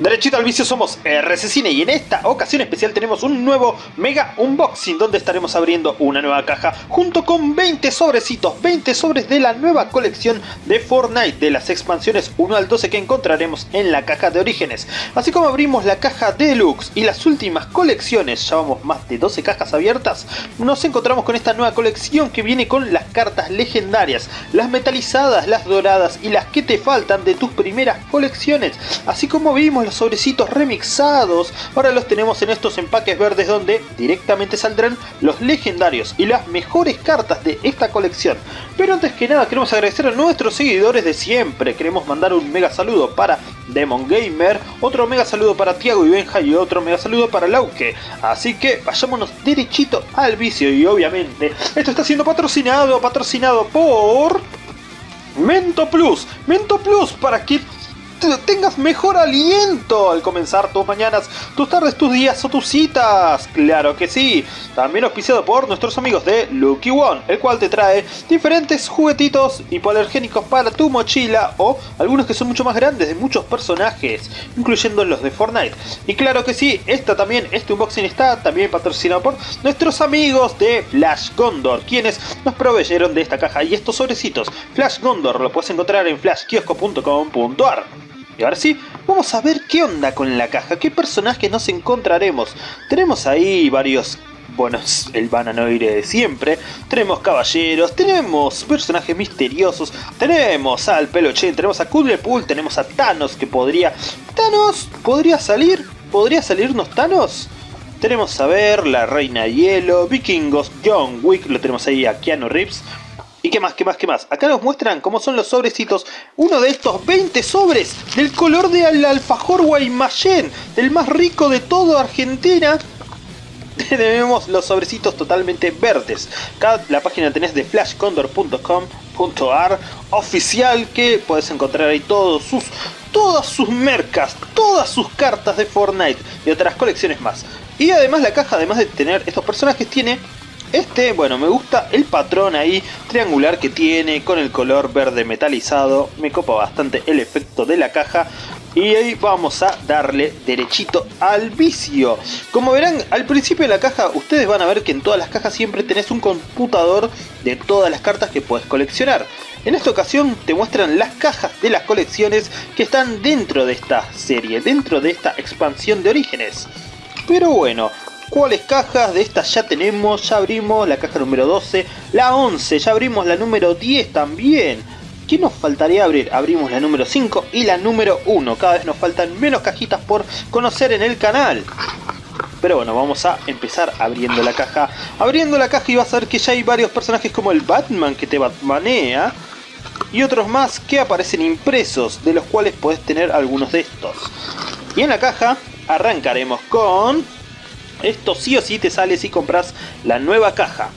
Derechito al vicio somos RC Cine y en esta ocasión especial tenemos un nuevo Mega Unboxing donde estaremos abriendo una nueva caja junto con 20 sobrecitos, 20 sobres de la nueva colección de Fortnite de las expansiones 1 al 12 que encontraremos en la caja de orígenes. Así como abrimos la caja Deluxe y las últimas colecciones, llevamos más de 12 cajas abiertas, nos encontramos con esta nueva colección que viene con las cartas legendarias, las metalizadas, las doradas y las que te faltan de tus primeras colecciones, así como vimos los sobrecitos remixados, ahora los tenemos en estos empaques verdes donde directamente saldrán los legendarios y las mejores cartas de esta colección. Pero antes que nada queremos agradecer a nuestros seguidores de siempre, queremos mandar un mega saludo para Demon Gamer, otro mega saludo para Tiago y Benja y otro mega saludo para Lauke. Así que vayámonos derechito al vicio y obviamente esto está siendo patrocinado, patrocinado por... Mento Plus, Mento Plus para que tengas mejor aliento al comenzar tus mañanas, tus tardes, tus días o tus citas. Claro que sí. También auspiciado por nuestros amigos de Lucky One, el cual te trae diferentes juguetitos hipoalergénicos para tu mochila o algunos que son mucho más grandes de muchos personajes, incluyendo los de Fortnite. Y claro que sí, esta también, este unboxing está también patrocinado por nuestros amigos de Flash Gondor, quienes nos proveyeron de esta caja y estos sobrecitos. Flash Gondor lo puedes encontrar en flashkiosco.com.ar. Y ahora sí, vamos a ver qué onda con la caja, qué personajes nos encontraremos. Tenemos ahí varios bueno, el bananoire de siempre, tenemos caballeros, tenemos personajes misteriosos, tenemos al Pelochen, tenemos a Kudlepool, tenemos a Thanos que podría... ¿Thanos? ¿Podría salir? ¿Podría salirnos Thanos? Tenemos a ver la Reina Hielo, Vikingos, John Wick, lo tenemos ahí a Keanu Reeves, ¿Y qué más, qué más, qué más? Acá nos muestran cómo son los sobrecitos. Uno de estos 20 sobres del color del alfajor Guaymallén, del más rico de todo Argentina. Tenemos los sobrecitos totalmente verdes. Acá la página tenés de flashcondor.com.ar oficial que puedes encontrar ahí todos sus, todas sus mercas, todas sus cartas de Fortnite y otras colecciones más. Y además la caja, además de tener estos personajes, tiene este, bueno, me gusta el patrón ahí triangular que tiene con el color verde metalizado. Me copa bastante el efecto de la caja. Y ahí vamos a darle derechito al vicio. Como verán, al principio de la caja, ustedes van a ver que en todas las cajas siempre tenés un computador de todas las cartas que puedes coleccionar. En esta ocasión te muestran las cajas de las colecciones que están dentro de esta serie, dentro de esta expansión de orígenes. Pero bueno, ¿Cuáles cajas? De estas ya tenemos, ya abrimos la caja número 12, la 11, ya abrimos la número 10 también. ¿Qué nos faltaría abrir? Abrimos la número 5 y la número 1. Cada vez nos faltan menos cajitas por conocer en el canal. Pero bueno, vamos a empezar abriendo la caja. Abriendo la caja y vas a ver que ya hay varios personajes como el Batman que te batmanea. Y otros más que aparecen impresos, de los cuales puedes tener algunos de estos. Y en la caja arrancaremos con esto sí o sí te sale si compras la nueva caja.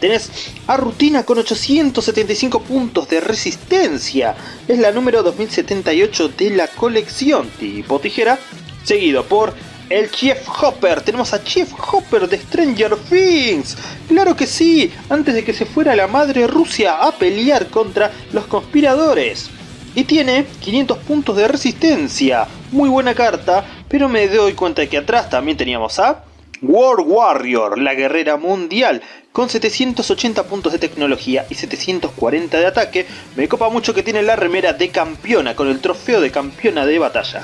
Tenés a Rutina con 875 puntos de resistencia. Es la número 2078 de la colección tipo tijera. Seguido por el Chief Hopper. Tenemos a Chief Hopper de Stranger Things. Claro que sí, antes de que se fuera la madre Rusia a pelear contra los conspiradores. Y tiene 500 puntos de resistencia. Muy buena carta, pero me doy cuenta de que atrás también teníamos a World Warrior, la guerrera mundial, con 780 puntos de tecnología y 740 de ataque, me copa mucho que tiene la remera de campeona con el trofeo de campeona de batalla.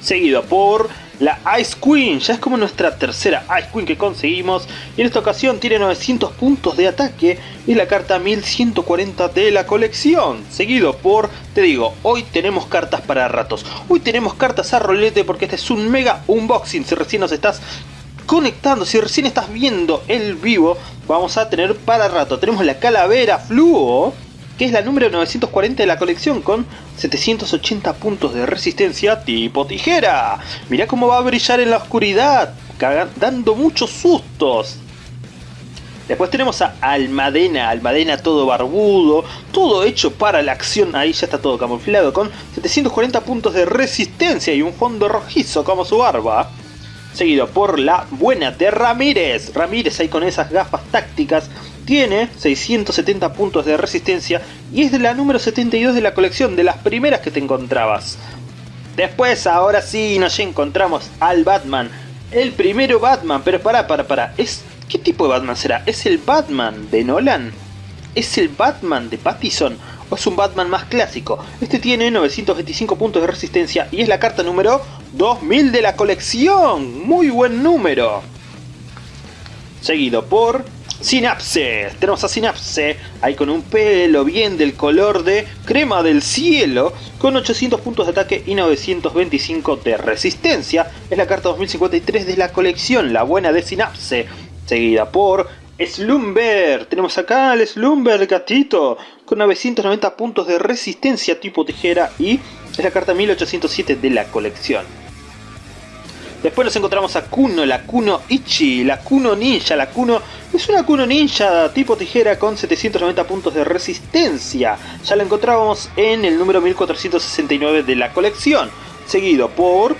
Seguido por la Ice Queen, ya es como nuestra tercera Ice Queen que conseguimos y en esta ocasión tiene 900 puntos de ataque y la carta 1140 de la colección. Seguido por, te digo, hoy tenemos cartas para ratos, hoy tenemos cartas a rolete porque este es un mega unboxing si recién nos estás conectando, si recién estás viendo el vivo, vamos a tener para rato. Tenemos la calavera fluo, que es la número 940 de la colección con 780 puntos de resistencia tipo tijera. Mirá cómo va a brillar en la oscuridad, dando muchos sustos. Después tenemos a Almadena, Almadena todo barbudo, todo hecho para la acción, ahí ya está todo camuflado, con 740 puntos de resistencia y un fondo rojizo como su barba seguido por la buena de Ramírez. Ramírez ahí con esas gafas tácticas tiene 670 puntos de resistencia y es de la número 72 de la colección, de las primeras que te encontrabas. Después, ahora sí, nos encontramos al Batman. El primero Batman, pero para, para, para. ¿Es, ¿Qué tipo de Batman será? ¿Es el Batman de Nolan? ¿Es el Batman de Pattison? ¿O es un Batman más clásico? Este tiene 925 puntos de resistencia y es la carta número 2000 de la colección. Muy buen número. Seguido por Synapse. Tenemos a Synapse ahí con un pelo bien del color de crema del cielo, con 800 puntos de ataque y 925 de resistencia. Es la carta 2053 de la colección, la buena de Synapse. Seguida por Slumber. Tenemos acá al Slumber gatito, con 990 puntos de resistencia tipo tijera y es la carta 1807 de la colección. Después nos encontramos a Kuno, la Kuno Ichi, la Kuno Ninja. La Kuno es una Kuno Ninja tipo tijera con 790 puntos de resistencia. Ya la encontrábamos en el número 1469 de la colección. Seguido por...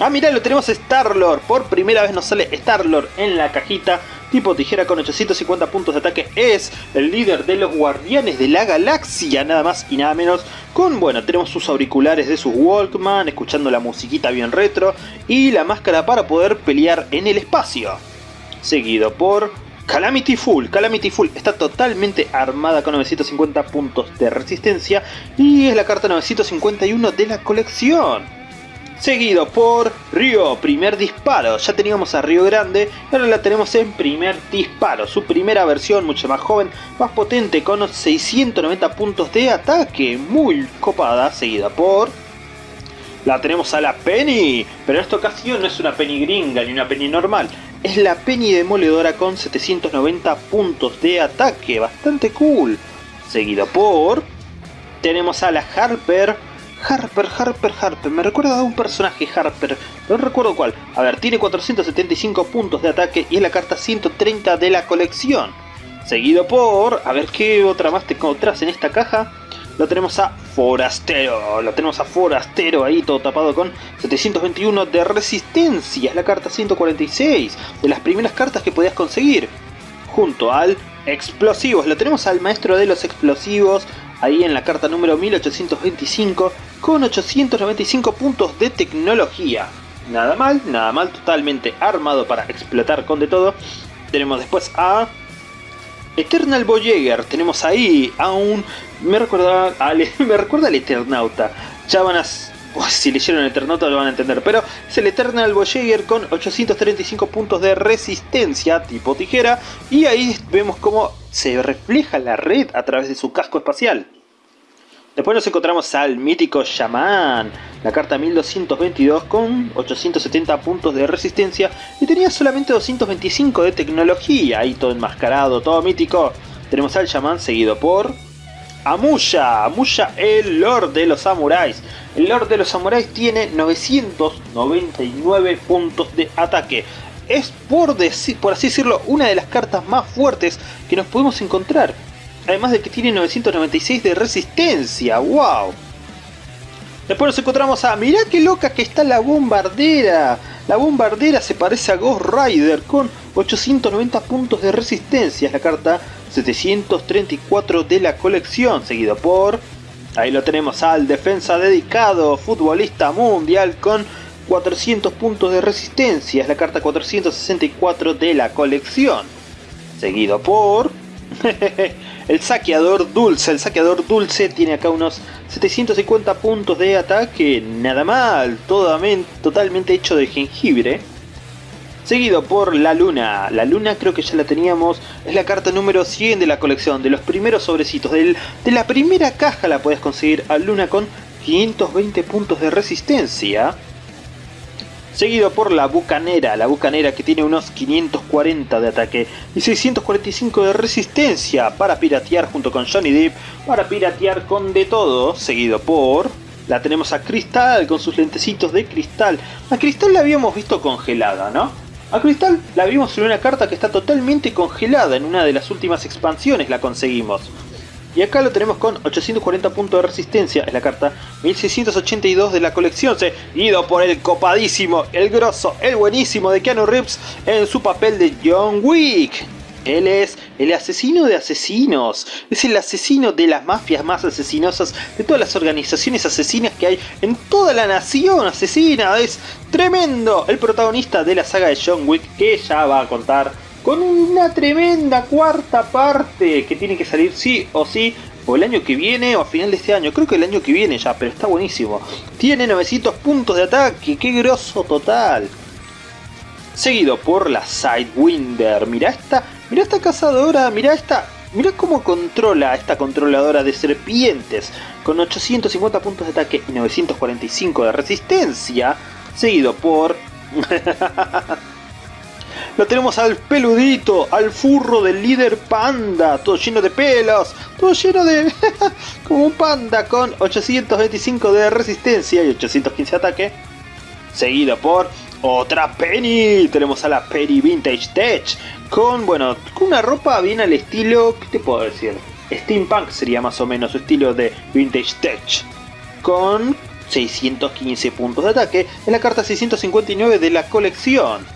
Ah, mirá, lo tenemos Star-Lord. Por primera vez nos sale Star-Lord en la cajita. Tipo tijera con 850 puntos de ataque, es el líder de los guardianes de la galaxia, nada más y nada menos, con, bueno, tenemos sus auriculares de sus Walkman, escuchando la musiquita bien retro, y la máscara para poder pelear en el espacio. Seguido por Calamity Full, Calamity Full está totalmente armada con 950 puntos de resistencia. Y es la carta 951 de la colección seguido por Río, primer disparo. Ya teníamos a Río Grande, ahora la tenemos en primer disparo. Su primera versión, mucho más joven, más potente, con 690 puntos de ataque. Muy copada, seguida por... La tenemos a la Penny, pero en esta ocasión no es una Penny gringa ni una Penny normal. Es la Penny demoledora con 790 puntos de ataque, bastante cool. Seguido por... Tenemos a la Harper, Harper, Harper, Harper. Me recuerda a un personaje Harper. No recuerdo cuál. A ver, tiene 475 puntos de ataque y es la carta 130 de la colección. Seguido por... A ver, ¿qué otra más te encontrás en esta caja? Lo tenemos a Forastero. Lo tenemos a Forastero ahí todo tapado con 721 de resistencia. Es la carta 146. De las primeras cartas que podías conseguir. Junto al Explosivos. Lo tenemos al maestro de los explosivos ahí en la carta número 1825 con 895 puntos de tecnología. Nada mal, nada mal, totalmente armado para explotar con de todo. Tenemos después a Eternal Voyager, tenemos ahí a un... Me recuerda, me recuerda al Eternauta. Ya van a... si leyeron Eternauta lo van a entender, pero es el Eternal Voyager con 835 puntos de resistencia tipo tijera y ahí vemos cómo se refleja la red a través de su casco espacial. Después nos encontramos al mítico Shaman, la carta 1222 con 870 puntos de resistencia y tenía solamente 225 de tecnología, ahí todo enmascarado, todo mítico. Tenemos al Shaman seguido por Amuya, Amuya el Lord de los Samuráis. El Lord de los Samuráis tiene 999 puntos de ataque. Es por, por así decirlo una de las cartas más fuertes que nos podemos encontrar. Además de que tiene 996 de resistencia. ¡Wow! Después nos encontramos a... Mirá qué loca que está la bombardera. La bombardera se parece a Ghost Rider con 890 puntos de resistencia. Es la carta 734 de la colección. Seguido por... Ahí lo tenemos al defensa dedicado, futbolista mundial con 400 puntos de resistencia. Es la carta 464 de la colección. Seguido por... El saqueador dulce, el saqueador dulce tiene acá unos 750 puntos de ataque, nada mal, totalmente hecho de jengibre. Seguido por la luna, la luna creo que ya la teníamos, es la carta número 100 de la colección, de los primeros sobrecitos, de la primera caja la puedes conseguir a luna con 520 puntos de resistencia seguido por la Bucanera, la Bucanera que tiene unos 540 de ataque y 645 de resistencia para piratear junto con Johnny Depp, para piratear con de todo, seguido por... La tenemos a Cristal con sus lentecitos de cristal. A Cristal la habíamos visto congelada, ¿no? A Cristal la vimos en una carta que está totalmente congelada, en una de las últimas expansiones la conseguimos. Y acá lo tenemos con 840 puntos de resistencia, es la carta 1682 de la colección, seguido por el copadísimo, el grosso, el buenísimo de Keanu Reeves en su papel de John Wick. Él es el asesino de asesinos. Es el asesino de las mafias más asesinosas, de todas las organizaciones asesinas que hay en toda la nación asesina. Es tremendo. El protagonista de la saga de John Wick que ya va a contar con una tremenda cuarta parte que tiene que salir sí o sí o el año que viene o a final de este año. Creo que el año que viene ya, pero está buenísimo. Tiene 900 puntos de ataque, qué grosso total seguido por la Sidewinder. Mira esta, mira esta cazadora, mira esta, mira cómo controla esta controladora de serpientes con 850 puntos de ataque y 945 de resistencia, seguido por Lo tenemos al peludito, al furro del líder panda, todo lleno de pelos, todo lleno de... como un panda con 825 de resistencia y 815 de ataque. Seguido por otra Penny, tenemos a la Penny Vintage Tech, con, bueno, con una ropa bien al estilo, ¿qué te puedo decir? Steampunk sería más o menos su estilo de Vintage Tech, con 615 puntos de ataque en la carta 659 de la colección.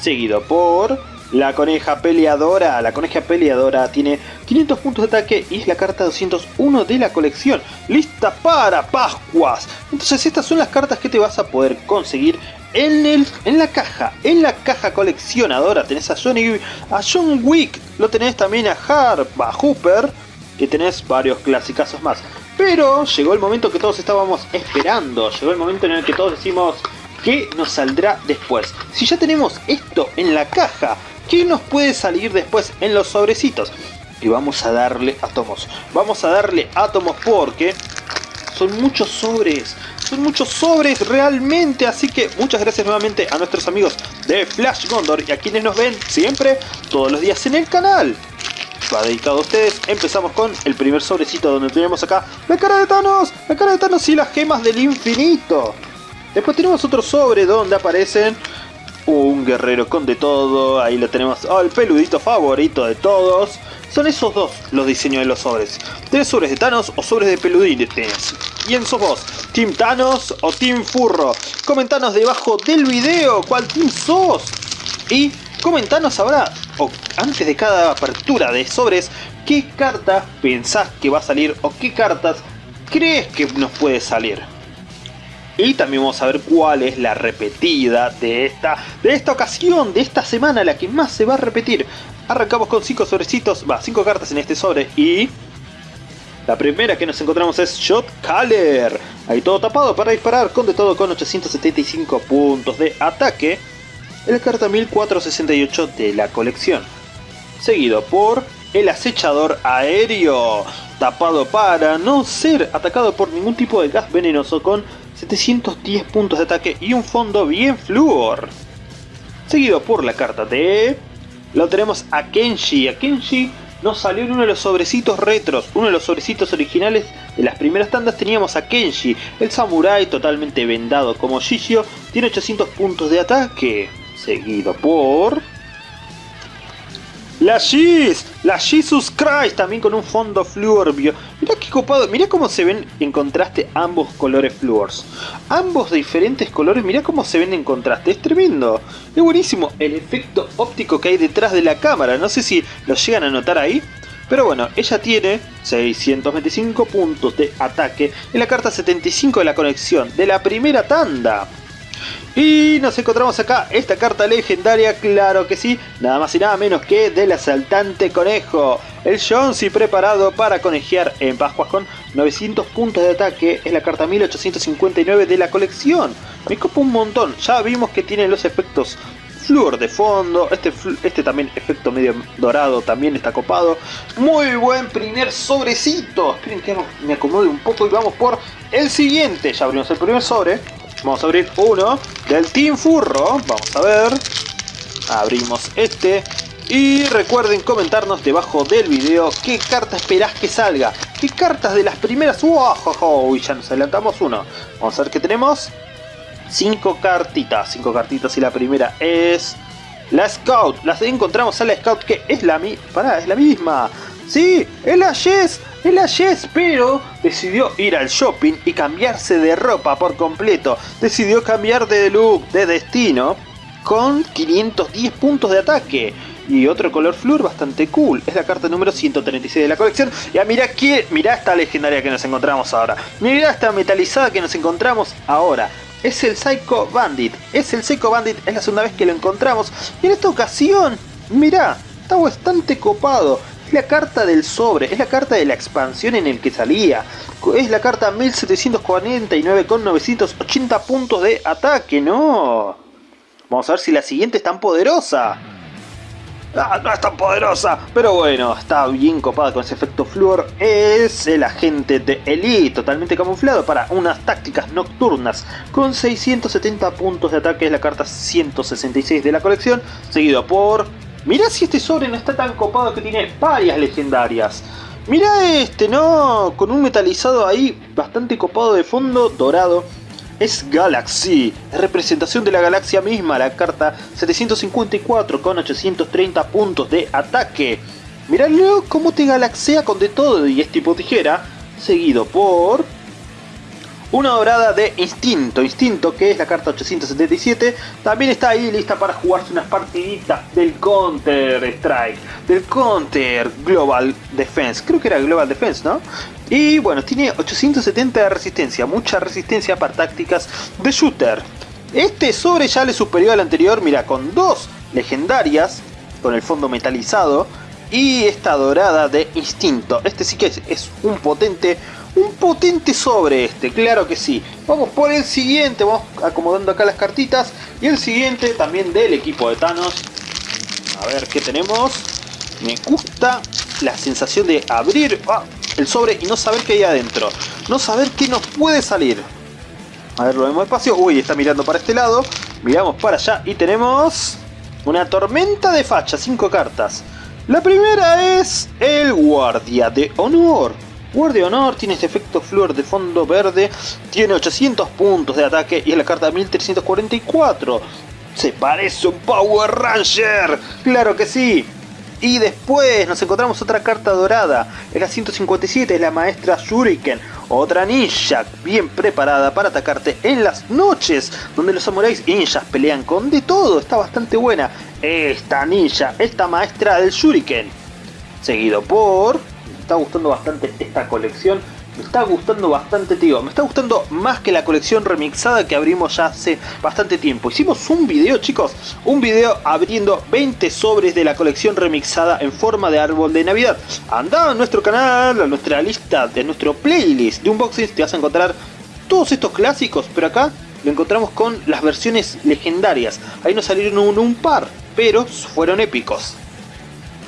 Seguido por la coneja peleadora. La coneja peleadora tiene 500 puntos de ataque y es la carta 201 de la colección. Lista para Pascuas. Entonces estas son las cartas que te vas a poder conseguir en, el, en la caja, en la caja coleccionadora tenés a, Johnny, a John Wick, lo tenés también a Harp, a Hooper, y tenés varios clasicazos más. Pero llegó el momento que todos estábamos esperando, llegó el momento en el que todos decimos que nos saldrá después. Si ya tenemos esto en la caja, ¿qué nos puede salir después en los sobrecitos? Y vamos a darle átomos, vamos a darle átomos porque son muchos sobres, son muchos sobres realmente, así que muchas gracias nuevamente a nuestros amigos de Flash Gondor y a quienes nos ven siempre, todos los días en el canal. Va dedicado a ustedes, empezamos con el primer sobrecito donde tenemos acá la cara de Thanos, la cara de Thanos y las gemas del infinito. Después tenemos otro sobre donde aparecen un guerrero con de todo, ahí lo tenemos, oh, el peludito favorito de todos. Son esos dos los diseños de los sobres. ¿Tenés sobres de Thanos o sobres de peludines? ¿Quién sos vos? ¿Team Thanos o Team Furro? Comentanos debajo del video cuál team sos. Y comentanos ahora, o antes de cada apertura de sobres, qué carta pensás que va a salir o qué cartas crees que nos puede salir. Y también vamos a ver cuál es la repetida de esta, de esta ocasión, de esta semana, la que más se va a repetir. Arrancamos con 5 sobrecitos, va, 5 cartas en este sobre y... La primera que nos encontramos es Shot Caller. Ahí todo tapado para disparar, con de todo con 875 puntos de ataque. En la carta 1468 de la colección. Seguido por el acechador aéreo. Tapado para no ser atacado por ningún tipo de gas venenoso con 710 puntos de ataque y un fondo bien fluor. Seguido por la carta de... Lo tenemos a Kenshi. A Kenshi nos salió en uno de los sobrecitos retros, uno de los sobrecitos originales de las primeras tandas teníamos a Kenshi, el samurái totalmente vendado como Shishio, tiene 800 puntos de ataque, seguido por... La Shiz, la Jesus Christ, también con un fondo fluor. Mirá qué copado, mirá cómo se ven en contraste ambos colores fluors. Ambos de diferentes colores, mirá cómo se ven en contraste, es tremendo. Es buenísimo el efecto óptico que hay detrás de la cámara, no sé si lo llegan a notar ahí. Pero bueno, ella tiene 625 puntos de ataque en la carta 75 de la conexión de la primera tanda. Y nos encontramos acá esta carta legendaria, claro que sí, nada más y nada menos que del asaltante conejo. El Jonesy preparado para conejear en Pascuas con 900 puntos de ataque, es la carta 1859 de la colección. Me copa un montón, ya vimos que tiene los efectos flúor de fondo, este, este también efecto medio dorado también está copado. Muy buen primer sobrecito, esperen que me acomode un poco y vamos por el siguiente. Ya abrimos el primer sobre. Vamos a abrir uno del Team Furro. Vamos a ver. Abrimos este. Y recuerden comentarnos debajo del video qué carta esperás que salga. ¿Qué cartas de las primeras? ¡Wow! ya nos adelantamos uno. Vamos a ver qué tenemos. Cinco cartitas. Cinco cartitas y la primera es... La Scout. Las encontramos a la Scout que es la mi... Pará, es la misma. Sí, es la Jess. El Yes, pero decidió ir al shopping y cambiarse de ropa por completo. Decidió cambiar de look, de destino, con 510 puntos de ataque. y otro color flur bastante cool. Es la carta número 136 de la colección. Y mira aquí, mira esta legendaria que nos encontramos ahora. Mira esta metalizada que nos encontramos ahora. Es el Psycho Bandit. Es el Psycho Bandit, es la segunda vez que lo encontramos. Y en esta ocasión, mira, está bastante copado. La carta del sobre, es la carta de la expansión en el que salía. Es la carta 1749 con 980 puntos de ataque, ¿no? Vamos a ver si la siguiente es tan poderosa. Ah, no es tan poderosa, pero bueno, está bien copada con ese efecto flúor. Es el agente de Elite, totalmente camuflado para unas tácticas nocturnas. Con 670 puntos de ataque es la carta 166 de la colección, seguido por Mirá si este sobre no está tan copado que tiene varias legendarias. Mirá este, ¿no? Con un metalizado ahí bastante copado de fondo, dorado. Es Galaxy, es representación de la galaxia misma, la carta 754 con 830 puntos de ataque. Miralo cómo te galaxea con de todo y es tipo tijera, seguido por una dorada de Instinto, Instinto que es la carta 877, también está ahí lista para jugarse unas partiditas del Counter Strike, del Counter Global Defense, creo que era Global Defense, ¿no? Y bueno, tiene 870 de resistencia, mucha resistencia para tácticas de shooter. Este sobre ya le superior al anterior, mira, con dos legendarias, con el fondo metalizado, y esta dorada de Instinto. Este sí que es, es un potente un potente sobre este, claro que sí. Vamos por el siguiente, vamos acomodando acá las cartitas. Y el siguiente también del equipo de Thanos. A ver qué tenemos. Me gusta la sensación de abrir ah, el sobre y no saber qué hay adentro. No saber qué nos puede salir. A ver, lo vemos despacio. Uy, está mirando para este lado. Miramos para allá y tenemos una tormenta de facha, 5 cartas. La primera es el guardia de honor. Guardia Honor tiene este efecto flor de fondo verde, tiene 800 puntos de ataque y es la carta 1344. Se parece un Power Ranger, claro que sí. Y después nos encontramos otra carta dorada, es la 157, es la maestra Shuriken, otra ninja bien preparada para atacarte en las noches, donde los samuráis ninjas pelean con de todo, está bastante buena. Esta ninja, esta maestra del Shuriken. Seguido por está gustando bastante esta colección. Me está gustando bastante, tío. Me está gustando más que la colección remixada que abrimos ya hace bastante tiempo. Hicimos un video, chicos. Un video abriendo 20 sobres de la colección remixada en forma de árbol de Navidad. Anda a nuestro canal, a nuestra lista, de nuestro playlist de unboxings. Te vas a encontrar todos estos clásicos. Pero acá lo encontramos con las versiones legendarias. Ahí nos salieron un par, pero fueron épicos.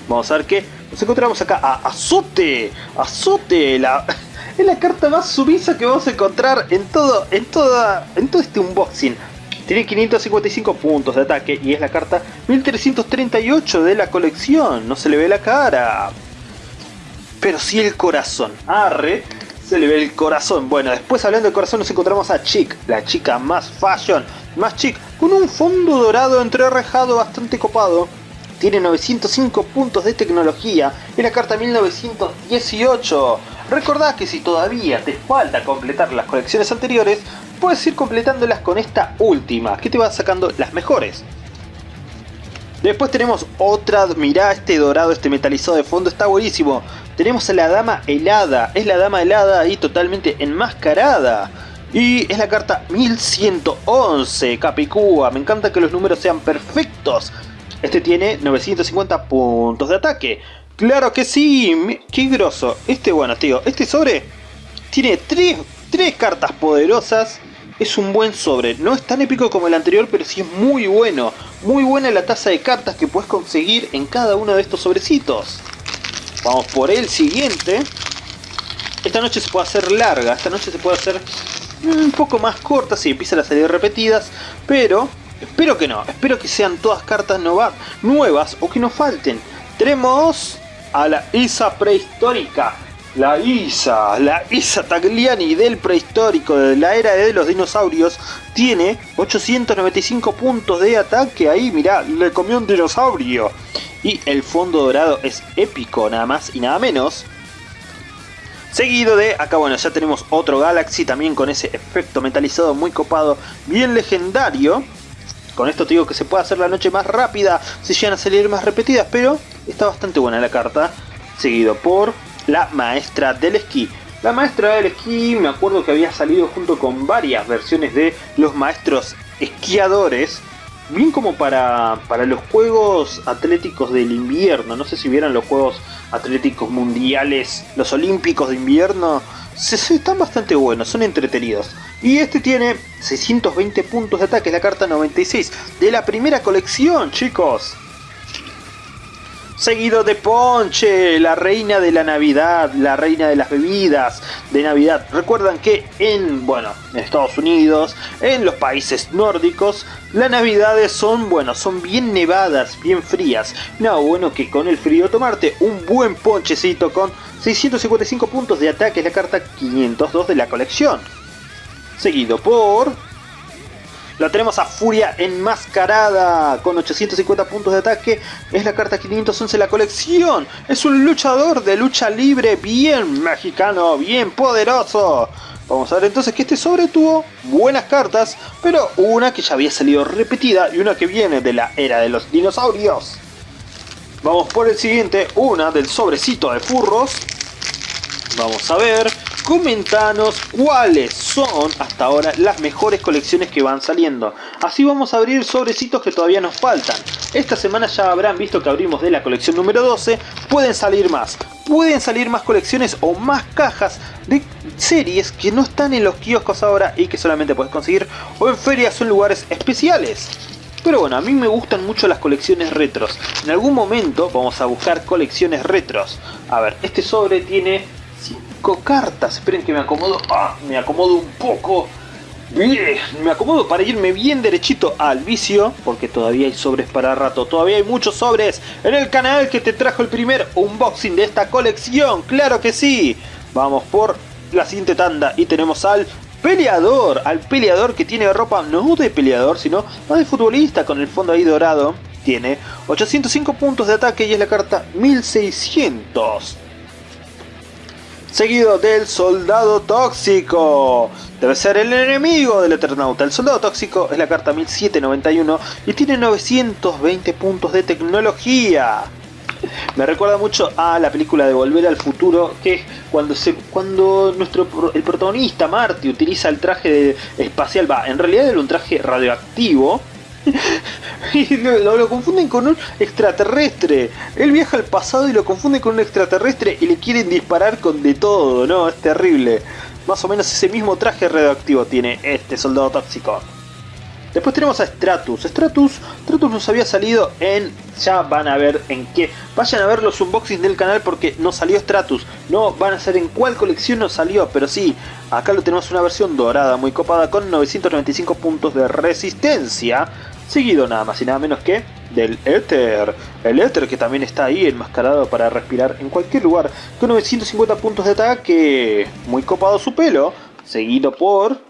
Vamos a ver qué nos encontramos acá a Azote. Azote, la, es la carta más sumisa que vamos a encontrar en todo, en toda, en todo este unboxing. Tiene 555 puntos de ataque y es la carta 1338 de la colección. No se le ve la cara. Pero sí el corazón. Arre, se le ve el corazón. Bueno, después hablando del corazón nos encontramos a Chick, la chica más fashion, más chic, con un fondo dorado entrerrejado bastante copado tiene 905 puntos de tecnología y la carta 1918. Recordá que si todavía te falta completar las colecciones anteriores, puedes ir completándolas con esta última, que te va sacando las mejores. Después tenemos otra, mirá este dorado, este metalizado de fondo, está buenísimo. Tenemos a la dama helada, es la dama helada ahí totalmente enmascarada. Y es la carta 1111, Capicúa, me encanta que los números sean perfectos. Este tiene 950 puntos de ataque. ¡Claro que sí! ¡Qué grosso! Este, bueno, tío, este sobre tiene 3 cartas poderosas. Es un buen sobre. No es tan épico como el anterior, pero sí es muy bueno. Muy buena la tasa de cartas que puedes conseguir en cada uno de estos sobrecitos. Vamos por el siguiente. Esta noche se puede hacer larga. Esta noche se puede hacer un poco más corta si empiezan a salir repetidas. Pero Espero que no, espero que sean todas cartas nuevas o que no falten. Tenemos a la Isa prehistórica. La Isa, la Isa Tagliani del prehistórico de la era de los dinosaurios tiene 895 puntos de ataque. Ahí, mirá, le comió un dinosaurio. Y el fondo dorado es épico, nada más y nada menos. Seguido de, acá bueno, ya tenemos otro Galaxy también con ese efecto metalizado muy copado, bien legendario Con esto te digo que se puede hacer la noche más rápida si llegan a salir más repetidas, pero está bastante buena la carta. Seguido por la maestra del esquí. La maestra del esquí me acuerdo que había salido junto con varias versiones de los maestros esquiadores. Bien como para, para los Juegos Atléticos del Invierno. No sé si vieron los Juegos Atléticos Mundiales, los Olímpicos de Invierno. Se, están bastante buenos, son entretenidos. Y este tiene 620 puntos de ataque, la carta 96 de la primera colección, chicos seguido de Ponche, la reina de la Navidad, la reina de las bebidas de Navidad. Recuerdan que en, bueno, en Estados Unidos, en los países nórdicos, las Navidades son, bueno, son bien nevadas, bien frías. No, bueno que con el frío tomarte un buen ponchecito con 655 puntos de ataque, es la carta 502 de la colección. Seguido por la tenemos a Furia enmascarada con 850 puntos de ataque. Es la carta 511 de la colección. Es un luchador de lucha libre bien mexicano, bien poderoso. Vamos a ver entonces que este sobre tuvo buenas cartas, pero una que ya había salido repetida y una que viene de la era de los dinosaurios. Vamos por el siguiente, una del sobrecito de furros. Vamos a ver comentanos cuáles son hasta ahora las mejores colecciones que van saliendo. Así vamos a abrir sobrecitos que todavía nos faltan. Esta semana ya habrán visto que abrimos de la colección número 12. Pueden salir más. Pueden salir más colecciones o más cajas de series que no están en los kioscos ahora y que solamente puedes conseguir o en ferias o en lugares especiales. Pero bueno, a mí me gustan mucho las colecciones retros. En algún momento vamos a buscar colecciones retros. A ver, este sobre tiene cartas. Esperen que me acomodo. Ah, me acomodo un poco. Bien, me acomodo para irme bien derechito al vicio, porque todavía hay sobres para rato, todavía hay muchos sobres en el canal que te trajo el primer unboxing de esta colección, claro que sí. Vamos por la siguiente tanda y tenemos al peleador, al peleador que tiene ropa no de peleador, sino más de futbolista con el fondo ahí dorado. Tiene 805 puntos de ataque y es la carta 1600 seguido del soldado tóxico. Debe ser el enemigo del Eternauta. El soldado tóxico es la carta 1791 y tiene 920 puntos de tecnología. Me recuerda mucho a la película de Volver al Futuro, que cuando, se, cuando nuestro, el protagonista Marty utiliza el traje espacial, va, en realidad era un traje radioactivo, y lo, lo, confunden con un extraterrestre. Él viaja al pasado y lo confunden con un extraterrestre y le quieren disparar con de todo, ¿no? Es terrible. Más o menos ese mismo traje radioactivo tiene este soldado tóxico. Después tenemos a Stratus. Stratus, Stratus nos había salido en... Ya van a ver en qué. Vayan a ver los unboxings del canal porque no salió Stratus. No van a ser en cuál colección nos salió. Pero sí, acá lo tenemos una versión dorada muy copada con 995 puntos de resistencia seguido nada más y nada menos que del Éter. El Éter que también está ahí enmascarado para respirar en cualquier lugar, con 950 puntos de ataque, muy copado su pelo, seguido por...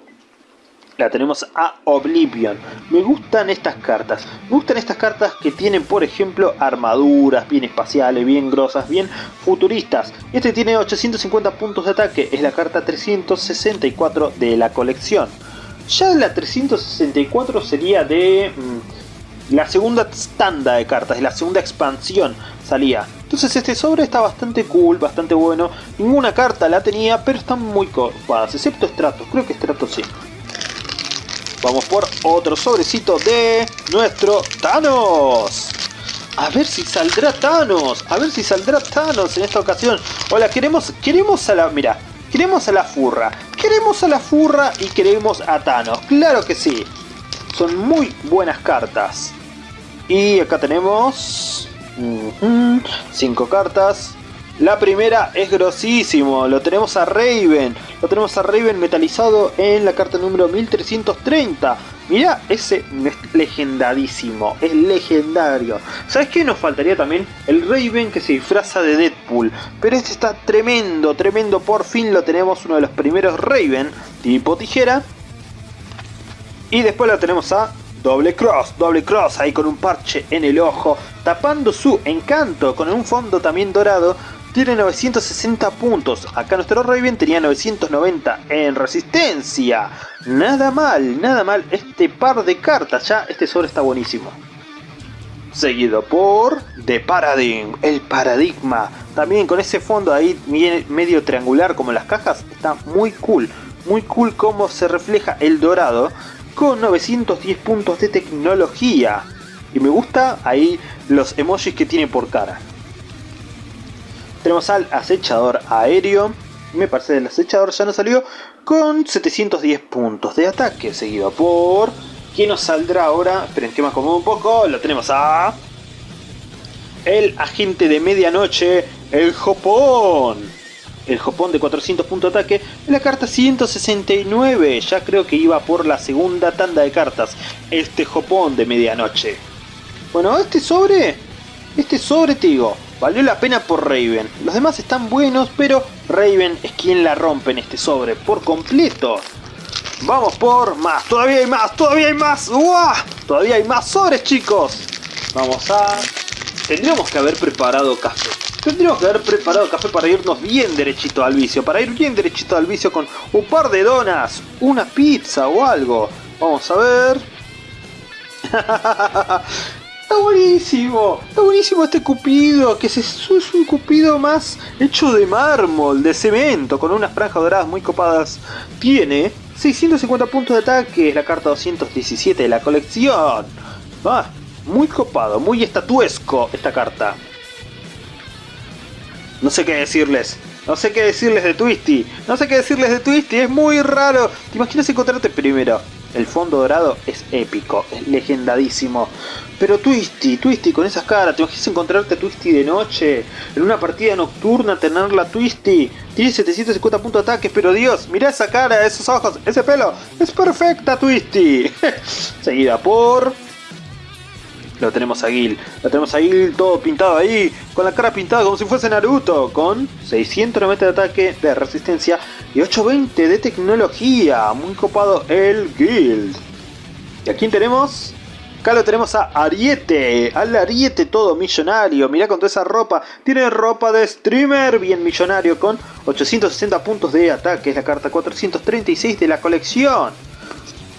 La tenemos a Oblivion. Me gustan estas cartas. Me gustan estas cartas que tienen, por ejemplo, armaduras bien espaciales, bien grosas, bien futuristas. Este tiene 850 puntos de ataque. Es la carta 364 de la colección. Ya la 364 sería de mm, la segunda tanda de cartas, de la segunda expansión salía. Entonces este sobre está bastante cool, bastante bueno. Ninguna carta la tenía, pero están muy copadas, excepto Stratos. Creo que Stratos sí. Vamos por otro sobrecito de nuestro Thanos. A ver si saldrá Thanos. A ver si saldrá Thanos en esta ocasión. Hola, queremos, queremos a la... Mira, queremos a la furra. Queremos a la furra y queremos a Thanos. Claro que sí. Son muy buenas cartas. Y acá tenemos... cinco cartas. La primera es grosísimo. Lo tenemos a Raven. Lo tenemos a Raven metalizado en la carta número 1330. Mira, ese es legendadísimo, es legendario. ¿Sabes qué? Nos faltaría también el Raven que se disfraza de Deadpool. Pero este está tremendo, tremendo. Por fin lo tenemos, uno de los primeros Raven tipo tijera. Y después lo tenemos a Doble Cross, Doble Cross ahí con un parche en el ojo, tapando su encanto con un fondo también dorado tiene 960 puntos. Acá nuestro Raven tenía 990 en resistencia. Nada mal, nada mal. Este par de cartas ya, este sobre está buenísimo. Seguido por The Paradigm, el paradigma. También con ese fondo ahí medio triangular como las cajas, está muy cool. Muy cool cómo se refleja el dorado con 910 puntos de tecnología. Y me gusta ahí los emojis que tiene por cara. Tenemos al acechador aéreo. Me parece que el acechador ya no salió. Con 710 puntos de ataque. Seguido por... ¿Quién nos saldrá ahora? Esperen que me acomodo un poco. Lo tenemos a... El agente de medianoche. El Jopón. El Jopón de 400 puntos de ataque. la carta 169. Ya creo que iba por la segunda tanda de cartas. Este Jopón de medianoche. Bueno, este sobre... Este sobre, te digo, Valió la pena por Raven. Los demás están buenos, pero Raven es quien la rompe en este sobre por completo. Vamos por más. Todavía hay más. Todavía hay más. ¡Uah! Todavía hay más sobres, chicos. Vamos a... Tendríamos que haber preparado café. Tendríamos que haber preparado café para irnos bien derechito al vicio. Para ir bien derechito al vicio con un par de donas, una pizza o algo. Vamos a ver. Está buenísimo, está buenísimo este cupido, que es, un cupido más hecho de mármol, de cemento, con unas franjas doradas muy copadas. Tiene 650 puntos de ataque, es la carta 217 de la colección. Ah, muy copado, muy estatuesco esta carta. No sé qué decirles. No sé qué decirles de Twisty. No sé qué decirles de Twisty. Es muy raro. ¿Te imaginas encontrarte primero? El fondo dorado es épico, es legendadísimo. Pero Twisty, Twisty con esas caras, ¿te imaginas encontrarte a Twisty de noche? En una partida nocturna tenerla Twisty. Tiene 750 puntos de ataque, pero Dios, mira esa cara, esos ojos, ese pelo. Es perfecta Twisty. Seguida por... Lo tenemos a Gil. Lo tenemos a Gil todo pintado ahí. Con la cara pintada como si fuese Naruto. Con 690 de ataque, de resistencia y 820 de tecnología. Muy copado el Guild. ¿Y a quién tenemos? Acá lo tenemos a Ariete, al Ariete todo millonario, mirá con toda esa ropa, tiene ropa de streamer bien millonario con 860 puntos de ataque, es la carta 436 de la colección.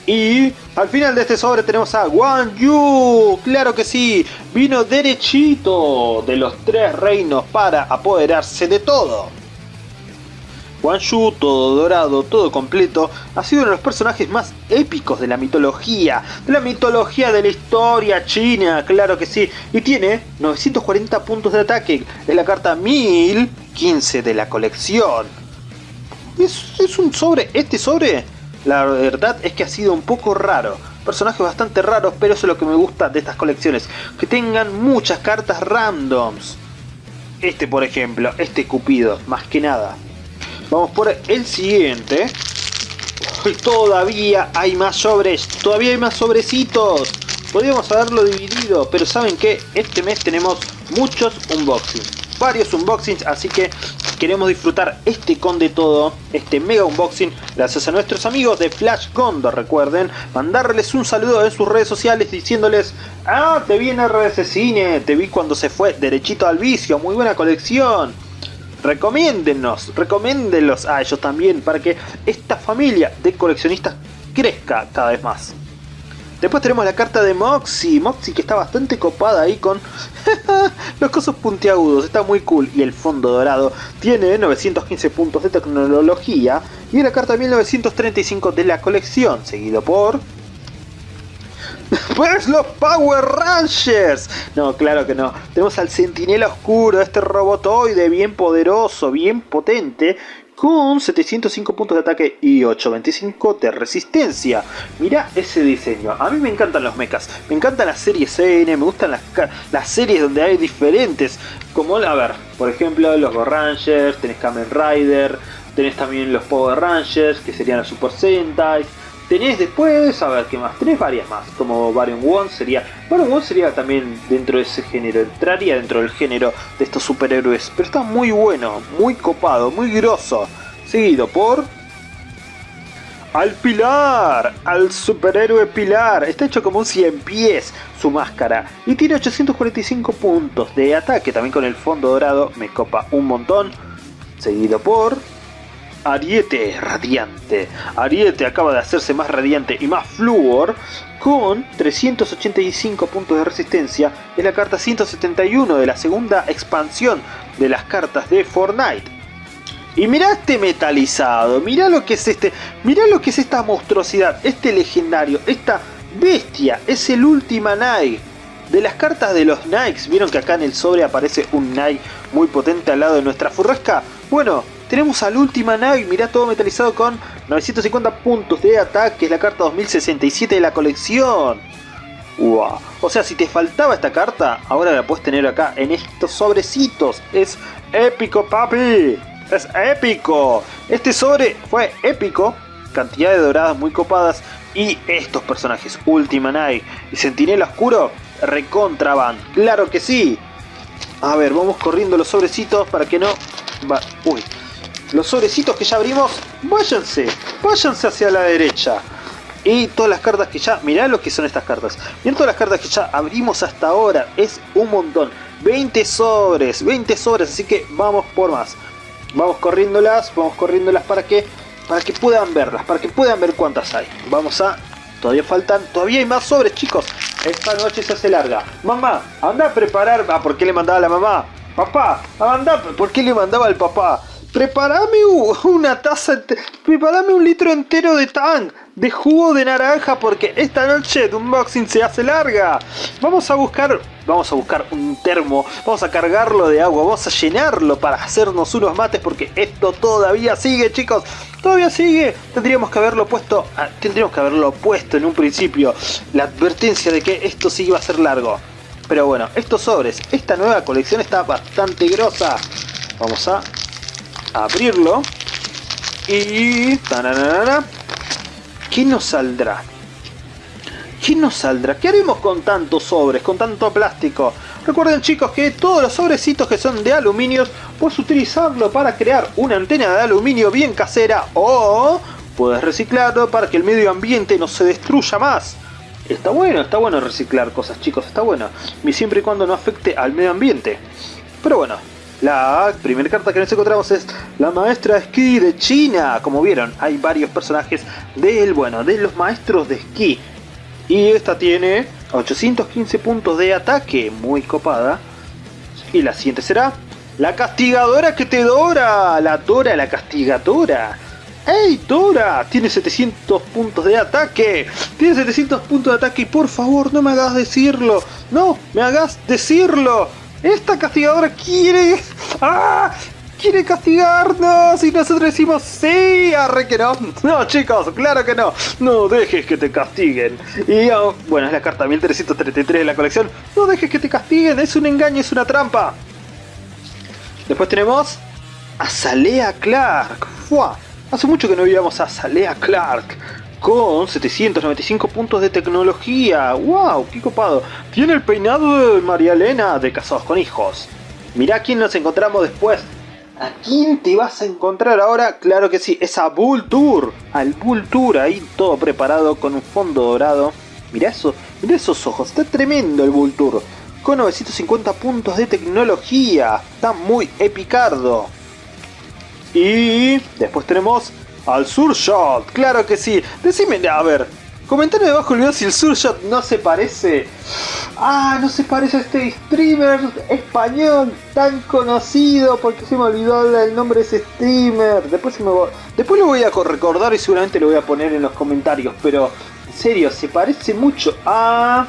Y al final de este sobre tenemos a Guan Yu, claro que sí, vino derechito de los tres reinos para apoderarse de todo. Guan Yu, todo dorado, todo completo, ha sido uno de los personajes más épicos de la mitología, de la mitología de la historia china, claro que sí, y tiene 940 puntos de ataque, es la carta 1015 de la colección. Es, es un sobre, este sobre la verdad es que ha sido un poco raro. Personajes bastante raros, pero eso es lo que me gusta de estas colecciones. Que tengan muchas cartas randoms. Este por ejemplo, este Cupido, más que nada. Vamos por el siguiente. Todavía hay más sobres, todavía hay más sobrecitos. Podríamos haberlo dividido, pero ¿saben que Este mes tenemos muchos unboxings. Varios unboxings, así que queremos disfrutar este con de todo, este mega unboxing, gracias a nuestros amigos de Flash Condor, recuerden, mandarles un saludo en sus redes sociales diciéndoles, ah, te vi en RS Cine, te vi cuando se fue derechito al vicio, muy buena colección. Recomiéndennos, recomiéndenlos a ellos también para que esta familia de coleccionistas crezca cada vez más. Después tenemos la carta de Moxie, Moxie que está bastante copada ahí con los cosos puntiagudos, está muy cool. Y el fondo dorado tiene 915 puntos de tecnología y la carta de 1935 de la colección, seguido por... ¡Pues los Power Rangers! No, claro que no. Tenemos al Sentinela Oscuro, este robotoide bien poderoso, bien potente, con 705 puntos de ataque y 825 de resistencia. Mira ese diseño. A mí me encantan los mechas. Me encantan las series N, me gustan las, las series donde hay diferentes. Como, a ver, por ejemplo, los Go Rangers, tenés Kamen Rider, tenés también los Power Rangers, que serían los Super Sentai Tenés después, a ver qué más, tenés varias más, como Varion One sería... Varion One sería también dentro de ese género, entraría dentro del género de estos superhéroes, pero está muy bueno, muy copado, muy grosso. Seguido por... al Pilar, al superhéroe Pilar. Está hecho como un 100 pies su máscara y tiene 845 puntos de ataque. También con el fondo dorado me copa un montón. Seguido por Ariete Radiante. Ariete acaba de hacerse más radiante y más fluor con 385 puntos de resistencia. Es la carta 171 de la segunda expansión de las cartas de Fortnite. Y mirá este metalizado, mirá lo que es este, mirá lo que es esta monstruosidad, este legendario, esta bestia, es el Ultima Nike. De las cartas de los Nikes, vieron que acá en el sobre aparece un Nike muy potente al lado de nuestra furrasca. Bueno, tenemos al Ultima Nike, mirá todo metalizado con 950 puntos de ataque, es la carta 2067 de la colección. Wow. O sea, si te faltaba esta carta, ahora la puedes tener acá en estos sobrecitos. Es épico, papi es épico. Este sobre fue épico, cantidad de doradas muy copadas y estos personajes, Ultima Night y Sentinela Oscuro, recontra Claro que sí. A ver, vamos corriendo los sobrecitos para que no... Uy. Los sobrecitos que ya abrimos, váyanse, váyanse hacia la derecha. Y todas las cartas que ya... Mirá lo que son estas cartas. Miren todas las cartas que ya abrimos hasta ahora. Es un montón. 20 sobres, 20 sobres, así que vamos por más. Vamos corriéndolas, vamos corriéndolas para que para que puedan verlas, para que puedan ver cuántas hay. Vamos a... Todavía faltan, todavía hay más sobres chicos. Esta noche se hace larga. Mamá, anda a preparar... Ah, ¿por qué le mandaba a la mamá? Papá, anda, ¿por qué le mandaba al papá? Prepárame una taza, prepárame un litro entero de tang, de jugo de naranja, porque esta noche de unboxing se hace larga. Vamos a buscar, vamos a buscar un termo, vamos a cargarlo de agua, vamos a llenarlo para hacernos unos mates, porque esto todavía sigue, chicos. Todavía sigue. Tendríamos que haberlo puesto, ah, tendríamos que haberlo puesto en un principio, la advertencia de que esto sí iba a ser largo. Pero bueno, estos sobres, esta nueva colección está bastante grosa. Vamos a abrirlo y... ¿Qué nos saldrá? ¿Qué nos saldrá? ¿Qué haremos con tantos sobres, con tanto plástico? Recuerden chicos que todos los sobrecitos que son de aluminio puedes utilizarlo para crear una antena de aluminio bien casera o puedes reciclarlo para que el medio ambiente no se destruya más. Está bueno, está bueno reciclar cosas chicos, está bueno. Siempre y cuando no afecte al medio ambiente. Pero bueno, la primera carta que nos encontramos es la maestra esquí de China. Como vieron, hay varios personajes del, bueno, de los maestros de esquí. Y esta tiene 815 puntos de ataque, muy copada. Y la siguiente será la castigadora que te dora. La Dora, la castigadora. ¡Ey, Dora! Tiene 700 puntos de ataque. Tiene 700 puntos de ataque y por favor no me hagas decirlo. No, me hagas decirlo. Esta castigadora quiere... ¡Ah! quiere castigarnos y nosotros decimos sí, arre que no. No chicos, claro que no. No dejes que te castiguen. Y oh, bueno, es la carta 1333 de la colección. No dejes que te castiguen, es un engaño, es una trampa. Después tenemos a Clark. ¡Fua! Hace mucho que no veíamos a Salea Clark con 795 puntos de tecnología. ¡Wow! ¡Qué copado! Tiene el peinado de María Elena de Casados con Hijos. Mirá quién nos encontramos después. ¿A quién te vas a encontrar ahora? Claro que sí, es a Bull. Al Bull ahí todo preparado con un fondo dorado. Mirá eso, mirá esos ojos, está tremendo el Bull. Con 950 puntos de tecnología. Está muy epicardo. Y después tenemos al Surshot, claro que sí. Decime, a ver, comentame debajo el video si el Surshot no se parece. Ah, no se parece a este streamer español tan conocido porque se me olvidó el nombre de ese streamer. Después, Después lo voy a recordar y seguramente lo voy a poner en los comentarios. Pero, en serio, se parece mucho a...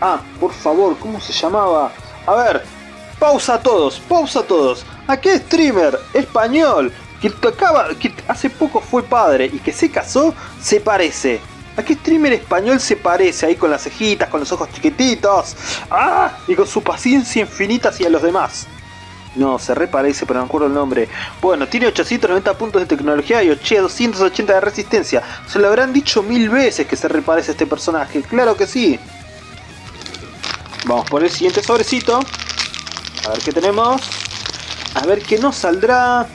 Ah, por favor, ¿cómo se llamaba? A ver, pausa a todos, pausa a todos. ¿A qué streamer español que acaba, que hace poco fue padre y que se casó, se parece. ¿A qué streamer español se parece? Ahí con las cejitas, con los ojos chiquititos. ¡Ah! Y con su paciencia infinita hacia los demás. No, se reparece, pero no me acuerdo el nombre. Bueno, tiene 890 puntos de tecnología y 280 de resistencia. Se lo habrán dicho mil veces que se reparece este personaje. Claro que sí. Vamos por el siguiente sobrecito. A ver qué tenemos. A ver qué nos saldrá.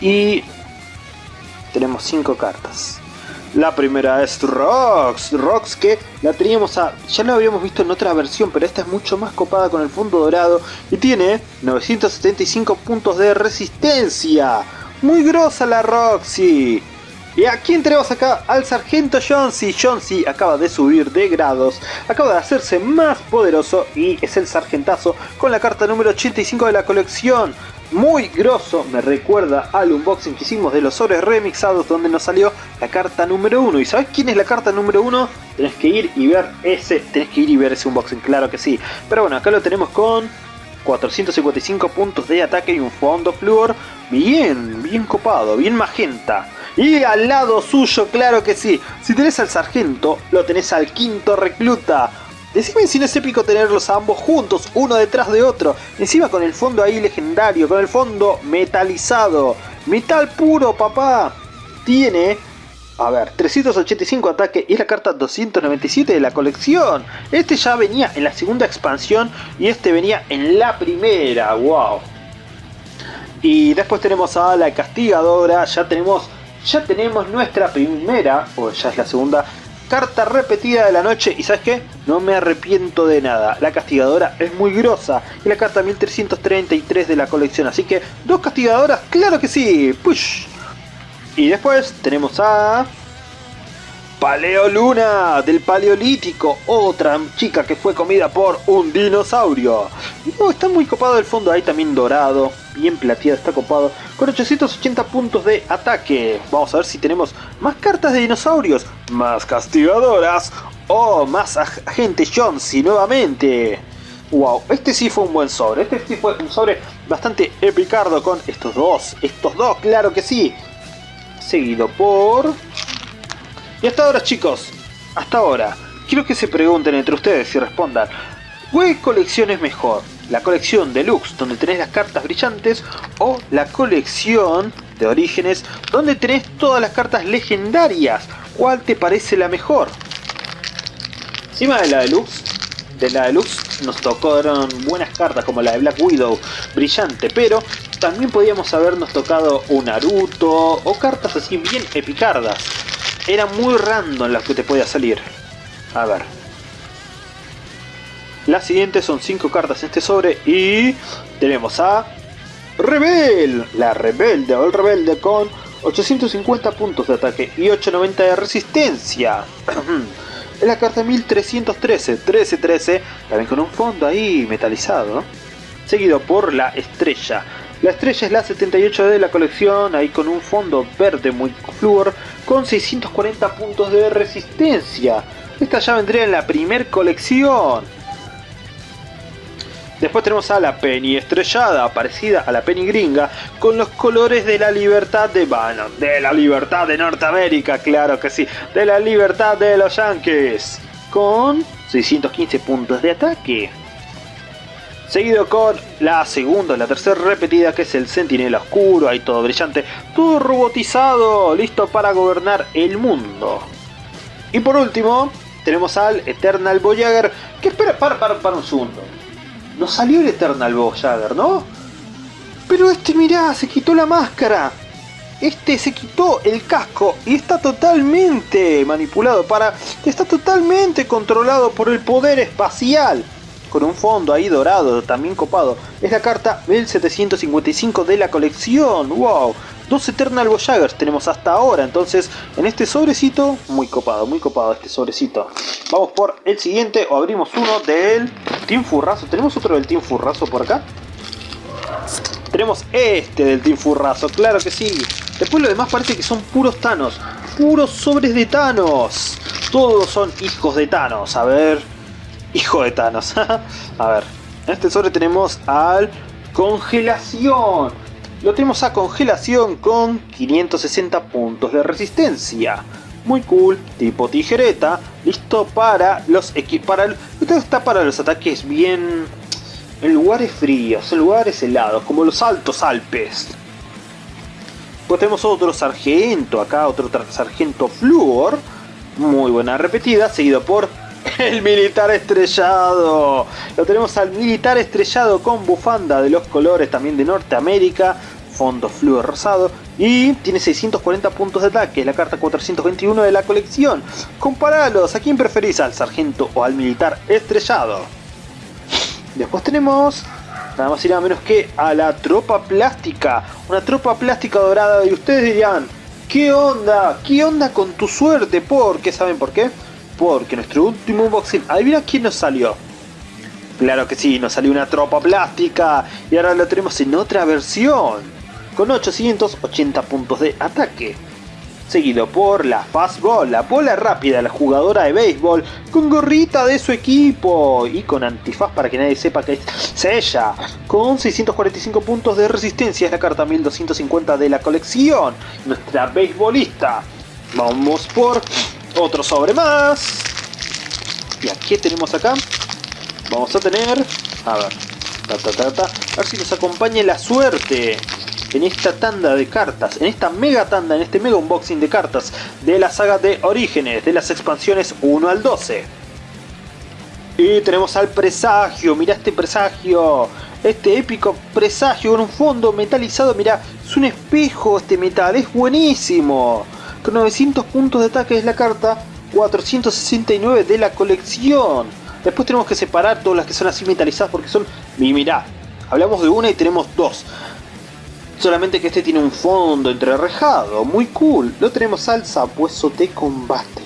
Y tenemos 5 cartas. La primera es Rox, Rox que la teníamos a... ya la habíamos visto en otra versión, pero esta es mucho más copada con el fondo dorado y tiene 975 puntos de resistencia. Muy grosa la Roxy. Y aquí tenemos acá al sargento Jonesy. Jonesy acaba de subir de grados, acaba de hacerse más poderoso y es el sargentazo con la carta número 85 de la colección. Muy grosso, me recuerda al unboxing que hicimos de los sobres remixados donde nos salió la carta número 1. ¿Y sabes quién es la carta número 1? Tenés que ir y ver ese, tenés que ir y ver ese unboxing, claro que sí. Pero bueno, acá lo tenemos con 455 puntos de ataque y un fondo fluor bien, bien copado, bien magenta. Y al lado suyo, claro que sí. Si tenés al sargento, lo tenés al quinto recluta. Decime si no es épico tenerlos ambos juntos, uno detrás de otro. Encima con el fondo ahí legendario, con el fondo metalizado. Metal puro, papá. Tiene, a ver, 385 ataque y es la carta 297 de la colección. Este ya venía en la segunda expansión y este venía en la primera. Wow. Y después tenemos a la castigadora, ya tenemos ya tenemos nuestra primera, o ya es la segunda, carta repetida de la noche. Y ¿sabes qué? No me arrepiento de nada. La castigadora es muy grosa. Y la carta 1333 de la colección. Así que, dos castigadoras, claro que sí. Push. Y después tenemos a... Paleoluna del Paleolítico, otra chica que fue comida por un dinosaurio. No, está muy copado el fondo ahí también dorado, bien plateado, está copado, con 880 puntos de ataque. Vamos a ver si tenemos más cartas de dinosaurios, más castigadoras o más agente Jonesy nuevamente. Wow, este sí fue un buen sobre, este sí fue un sobre bastante epicardo con estos dos, estos dos, claro que sí. Seguido por y hasta ahora chicos, hasta ahora, quiero que se pregunten entre ustedes y respondan, ¿qué colección es mejor? ¿La colección deluxe donde tenés las cartas brillantes o la colección de orígenes donde tenés todas las cartas legendarias? ¿Cuál te parece la mejor? Encima de la deluxe, de la deluxe nos tocaron buenas cartas como la de Black Widow, brillante, pero también podíamos habernos tocado un Naruto o cartas así bien epicardas era muy random las que te podía salir. A ver. Las siguientes son 5 cartas en este sobre y tenemos a Rebel, la rebelde o el rebelde con 850 puntos de ataque y 890 de resistencia. es la carta 1313, 1313, también con un fondo ahí metalizado. Seguido por la estrella, la estrella es la 78 de la colección, ahí con un fondo verde muy fluor, con 640 puntos de resistencia. Esta ya vendría en la primer colección. Después tenemos a la Penny estrellada, parecida a la Penny gringa, con los colores de la libertad de Bannon, de la libertad de Norteamérica, claro que sí, de la libertad de los Yankees, con 615 puntos de ataque. Seguido con la segunda, la tercera repetida que es el Sentinela Oscuro, ahí todo brillante, todo robotizado, listo para gobernar el mundo. Y por último, tenemos al Eternal Voyager, que espera, para, para, para un segundo. No salió el Eternal Voyager, ¿no? Pero este, mirá, se quitó la máscara. Este se quitó el casco y está totalmente manipulado para... Está totalmente controlado por el poder espacial con un fondo ahí dorado, también copado. Es la carta 1755 de la colección, wow. Dos Eternal Voyagers tenemos hasta ahora, entonces en este sobrecito, muy copado, muy copado este sobrecito. Vamos por el siguiente, o abrimos uno del Team Furrazo. ¿Tenemos otro del Team Furrazo por acá? Tenemos este del Team Furrazo, claro que sí. Después lo demás parece que son puros Thanos, puros sobres de Thanos. Todos son hijos de Thanos, a ver... Hijo de Thanos. a ver, en este sobre tenemos al Congelación. Lo tenemos a Congelación con 560 puntos de resistencia. Muy cool, tipo tijereta, listo para los para está para los ataques bien en lugares fríos, en lugares helados, como los altos Alpes. Pues tenemos otro sargento acá, otro sargento Fluor, muy buena repetida, seguido por el militar estrellado. Lo tenemos al militar estrellado con bufanda de los colores también de Norteamérica. fondo fluo rosado y tiene 640 puntos de ataque, es la carta 421 de la colección. Comparalos, ¿a quién preferís? ¿Al sargento o al militar estrellado? Después tenemos nada más y nada menos que a la tropa plástica, una tropa plástica dorada y ustedes dirían, ¿qué onda? ¿Qué onda con tu suerte? ¿Por qué? ¿Saben por qué? Porque nuestro último unboxing, adivina quién nos salió. Claro que sí, nos salió una tropa plástica y ahora lo tenemos en otra versión, con 880 puntos de ataque. Seguido por la Fastball, la bola rápida, la jugadora de béisbol, con gorrita de su equipo y con antifaz para que nadie sepa que es ella. Con 645 puntos de resistencia, es la carta 1250 de la colección. Nuestra beisbolista. Vamos por otro sobre más. Y aquí tenemos acá Vamos a tener... A ver. A ver si nos acompaña la suerte en esta tanda de cartas, en esta mega tanda, en este mega unboxing de cartas de la saga de Orígenes, de las expansiones 1 al 12. Y tenemos al presagio, mira este presagio, este épico presagio con un fondo metalizado, mira, es un espejo este metal, es buenísimo. Con 900 puntos de ataque es la carta 469 de la colección. Después tenemos que separar todas las que son así metalizadas porque son... Y mirá, hablamos de una y tenemos dos. Solamente que este tiene un fondo entrerrejado, muy cool. Lo tenemos al sabueso de combate.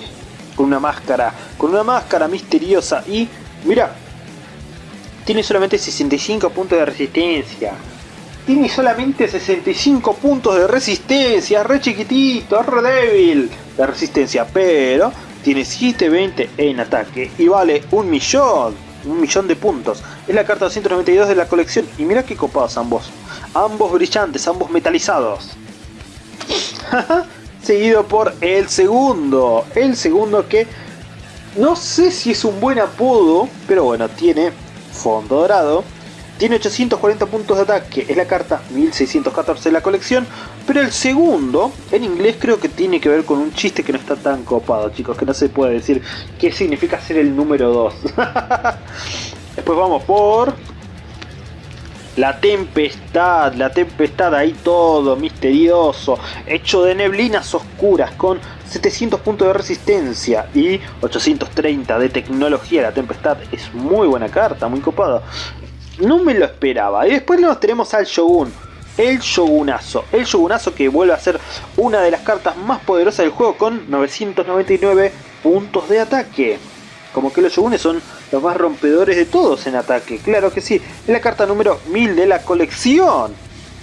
Con una máscara, con una máscara misteriosa y... Mira, tiene solamente 65 puntos de resistencia. Tiene solamente 65 puntos de resistencia, re chiquitito, re débil de resistencia, pero tiene 720 en ataque y vale un millón, un millón de puntos. Es la carta 292 de la colección y mira qué copados ambos. Ambos brillantes, ambos metalizados. Seguido por el segundo. El segundo que no sé si es un buen apodo, pero bueno, tiene fondo dorado tiene 840 puntos de ataque, es la carta 1614 de la colección, pero el segundo, en inglés creo que tiene que ver con un chiste que no está tan copado, chicos, que no se puede decir qué significa ser el número 2. Después vamos por... La tempestad, la tempestad ahí todo misterioso, hecho de neblinas oscuras con 700 puntos de resistencia y 830 de tecnología. La tempestad es muy buena carta, muy copada. No me lo esperaba. Y después nos tenemos al Shogun. El Shogunazo. El Shogunazo que vuelve a ser una de las cartas más poderosas del juego con 999 puntos de ataque. Como que los Shogunes son los más rompedores de todos en ataque. Claro que sí. Es la carta número 1000 de la colección.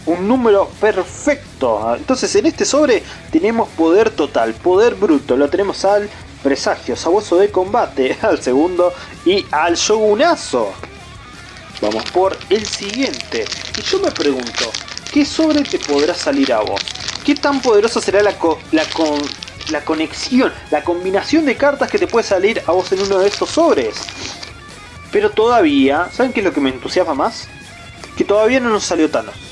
Un número perfecto. Entonces en este sobre tenemos poder total, poder bruto. Lo tenemos al presagio, sabueso de combate, al segundo y al shogunazo. Vamos por el siguiente. Y yo me pregunto, ¿qué sobre te podrá salir a vos? ¿Qué tan poderosa será la, la, la conexión, la combinación de cartas que te puede salir a vos en uno de esos sobres? Pero todavía, ¿saben qué es lo que me entusiasma más? Que todavía no nos salió Thanos.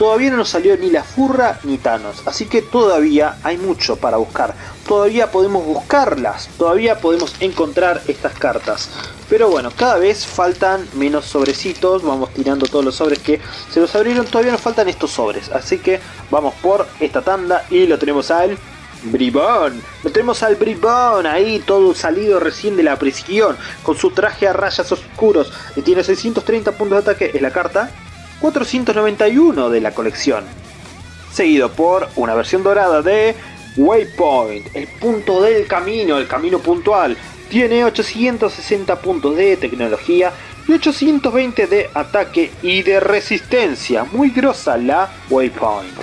Todavía no nos salió ni la Furra ni Thanos, así que todavía hay mucho para buscar. Todavía podemos buscarlas, todavía podemos encontrar estas cartas. Pero bueno, cada vez faltan menos sobrecitos, vamos tirando todos los sobres que se los abrieron, todavía nos faltan estos sobres. Así que vamos por esta tanda y lo tenemos al Bribón, lo tenemos al Bribón ahí todo salido recién de la prisión con su traje a rayas oscuros y tiene 630 puntos de ataque, es la carta 491 de la colección, seguido por una versión dorada de Waypoint, el punto del camino, el camino puntual. Tiene 860 puntos de tecnología y 820 de ataque y de resistencia. Muy grosa la Waypoint.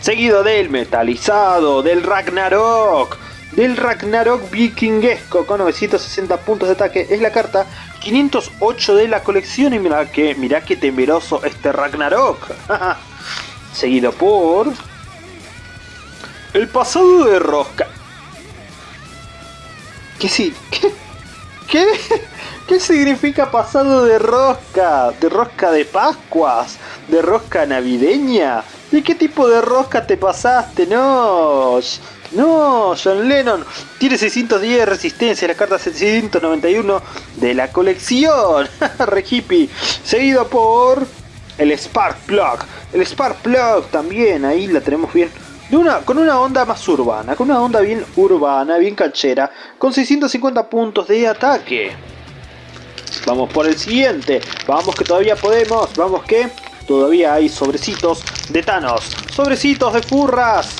Seguido del metalizado, del Ragnarok, del Ragnarok vikingesco con 960 puntos de ataque. Es la carta 508 de la colección y mira que, mira que temeroso este Ragnarok. Seguido por... El pasado de rosca. ¿Qué sí? ¿Qué? ¿Qué? ¿Qué significa pasado de rosca? ¿De rosca de Pascuas? ¿De rosca navideña? ¿De qué tipo de rosca te pasaste? No, no, John Lennon tiene 610 de resistencia, la carta 791 de la colección. Re hippie. Seguido por el Spark Plug. El Spark Plug también, ahí la tenemos bien. De una, con una onda más urbana, con una onda bien urbana, bien canchera, con 650 puntos de ataque. Vamos por el siguiente. Vamos que todavía podemos. Vamos que todavía hay sobrecitos de Thanos. Sobrecitos de furras.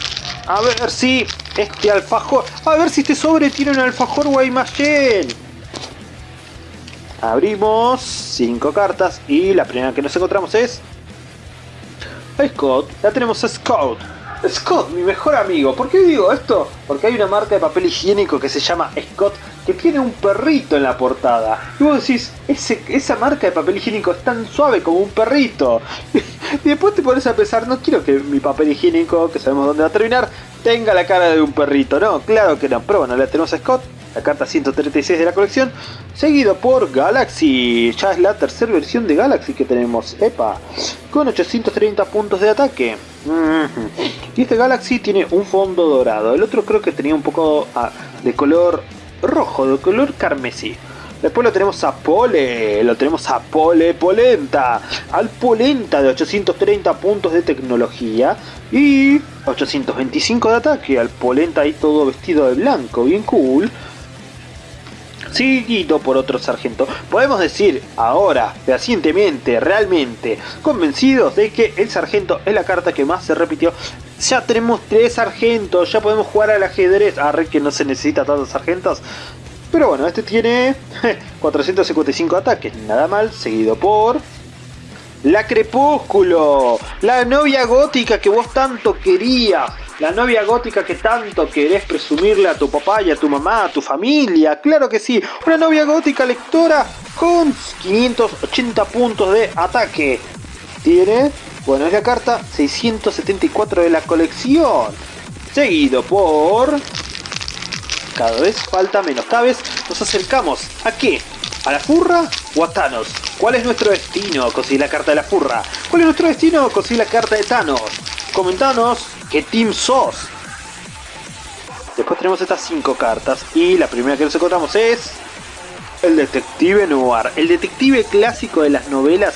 A ver si este alfajor... A ver si este sobre tiene un alfajor Guaymallén. Abrimos cinco cartas y la primera que nos encontramos es... Scott. La tenemos a Scott. Scott, mi mejor amigo. ¿Por qué digo esto? Porque hay una marca de papel higiénico que se llama Scott que tiene un perrito en la portada. Y vos decís, ese, esa marca de papel higiénico es tan suave como un perrito. y después te pones a pensar, no quiero que mi papel higiénico, que sabemos dónde va a terminar, tenga la cara de un perrito. No, claro que no. Pero bueno, la tenemos a Scott, la carta 136 de la colección, seguido por Galaxy. Ya es la tercera versión de Galaxy que tenemos, epa, con 830 puntos de ataque. Y este Galaxy tiene un fondo dorado, el otro creo que tenía un poco ah, de color rojo, de color carmesí. Después lo tenemos a Pole, lo tenemos a Pole Polenta, al Polenta de 830 puntos de tecnología y 825 de ataque, al Polenta ahí todo vestido de blanco, bien cool. Seguido por otro sargento. Podemos decir ahora, fehacientemente, realmente, convencidos de que el sargento es la carta que más se repitió ya tenemos tres sargentos, ya podemos jugar al ajedrez. Ah, que no se necesita tantos sargentos. Pero bueno, este tiene 455 ataques, nada mal, seguido por... La Crepúsculo, la novia gótica que vos tanto querías, la novia gótica que tanto querés presumirle a tu papá y a tu mamá, a tu familia, claro que sí, una novia gótica lectora con 580 puntos de ataque. Tiene bueno, es la carta 674 de la colección. Seguido por... Cada vez falta menos. Cada vez nos acercamos. ¿A qué? ¿A la furra o a Thanos? ¿Cuál es nuestro destino? Conseguir la carta de la furra. ¿Cuál es nuestro destino? Conseguir la carta de Thanos. Comentanos qué team sos. Después tenemos estas 5 cartas. Y la primera que nos encontramos es... El detective noir. El detective clásico de las novelas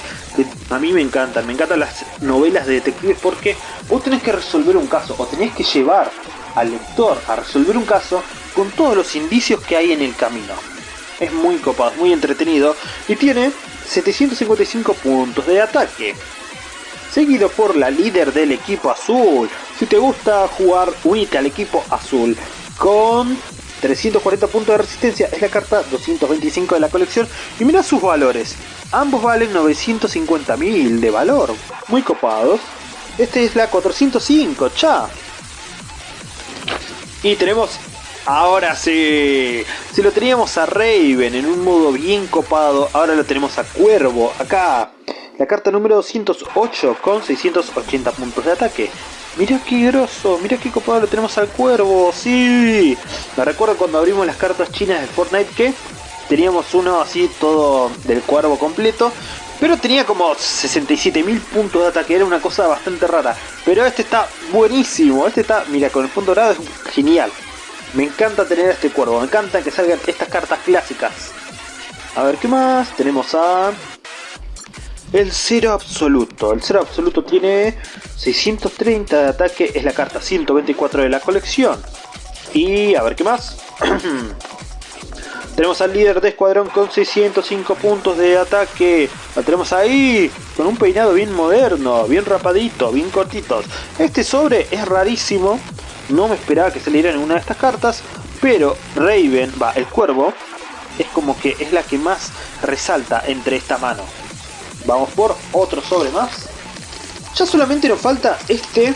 a mí me encantan, me encantan las novelas de detectives porque vos tenés que resolver un caso o tenés que llevar al lector a resolver un caso con todos los indicios que hay en el camino. Es muy copado, muy entretenido y tiene 755 puntos de ataque. Seguido por la líder del equipo azul. Si te gusta jugar, unite al equipo azul con 340 puntos de resistencia. Es la carta 225 de la colección y mira sus valores. Ambos valen 950.000 de valor, muy copados. Este es la 405, cha. Y tenemos, ahora sí, si lo teníamos a Raven en un modo bien copado, ahora lo tenemos a Cuervo, acá. La carta número 208 con 680 puntos de ataque. Mira qué grosso, mira qué copado lo tenemos al cuervo, sí. Me recuerdo cuando abrimos las cartas chinas de Fortnite que teníamos uno así todo del cuervo completo, pero tenía como 67.000 puntos de ataque, era una cosa bastante rara. Pero este está buenísimo, este está, mira, con el punto dorado es genial. Me encanta tener este cuervo, me encanta que salgan estas cartas clásicas. A ver, ¿qué más? Tenemos a... El cero absoluto. El cero absoluto tiene 630 de ataque, es la carta 124 de la colección. Y a ver qué más. Tenemos al líder de escuadrón con 605 puntos de ataque. Lo tenemos ahí, con un peinado bien moderno, bien rapadito, bien cortitos. Este sobre es rarísimo. No me esperaba que saliera en una de estas cartas. Pero Raven, va, el cuervo, es como que es la que más resalta entre esta mano. Vamos por otro sobre más. Ya solamente nos falta este.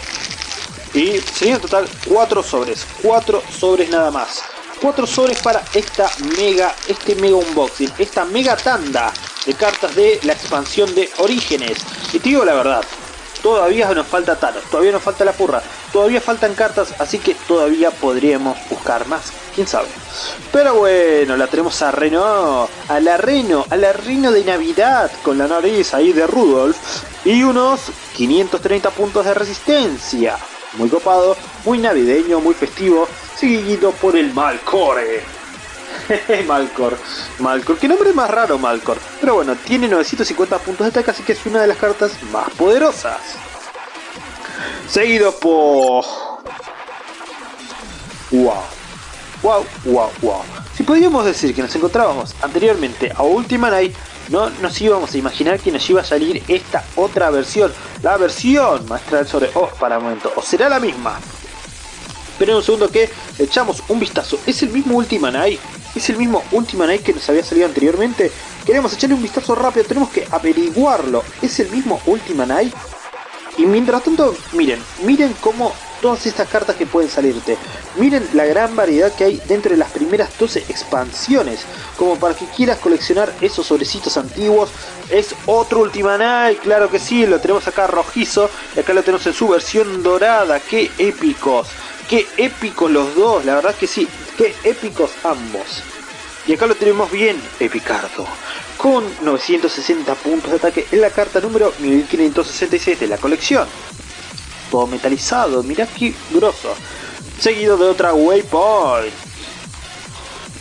Y serían en total 4 sobres. 4 sobres nada más cuatro sobres para esta mega, este mega unboxing, esta mega tanda de cartas de la expansión de Orígenes. Y te digo la verdad, todavía nos falta Thanos, todavía nos falta la purra, todavía faltan cartas, así que todavía podríamos buscar más, quién sabe. Pero bueno, la tenemos a Reno, a la Reno, a la Reno de Navidad, con la nariz ahí de Rudolf, y unos 530 puntos de resistencia. Muy copado, muy navideño, muy festivo, seguido por el Malcore. Malcor. Malcor. Qué nombre más raro, Malcor. Pero bueno, tiene 950 puntos de ataque, así que es una de las cartas más poderosas. Seguido por... Wow. Wow, wow, wow. Si podríamos decir que nos encontrábamos anteriormente a Ultima Night, no nos íbamos a imaginar que nos iba a salir esta otra versión. La versión maestra sobre... Oh, para un momento. ¿O será la misma? Pero un segundo que echamos un vistazo. ¿Es el mismo Ultima Night? ¿Es el mismo Ultima Night que nos había salido anteriormente? Queremos echarle un vistazo rápido, tenemos que averiguarlo. ¿Es el mismo Ultima Night? Y mientras tanto, miren, miren cómo todas estas cartas que pueden salirte. Miren la gran variedad que hay dentro de las primeras 12 expansiones. Como para que quieras coleccionar esos sobrecitos antiguos. Es otro Ultima Night, claro que sí, lo tenemos acá rojizo. Y acá lo tenemos en su versión dorada, qué épicos. Qué épicos los dos, la verdad que sí, qué épicos ambos. Y acá lo tenemos bien epicardo, con 960 puntos de ataque en la carta número 1566 de la colección. Todo metalizado, mirá qué grosso. Seguido de otra Waypoint.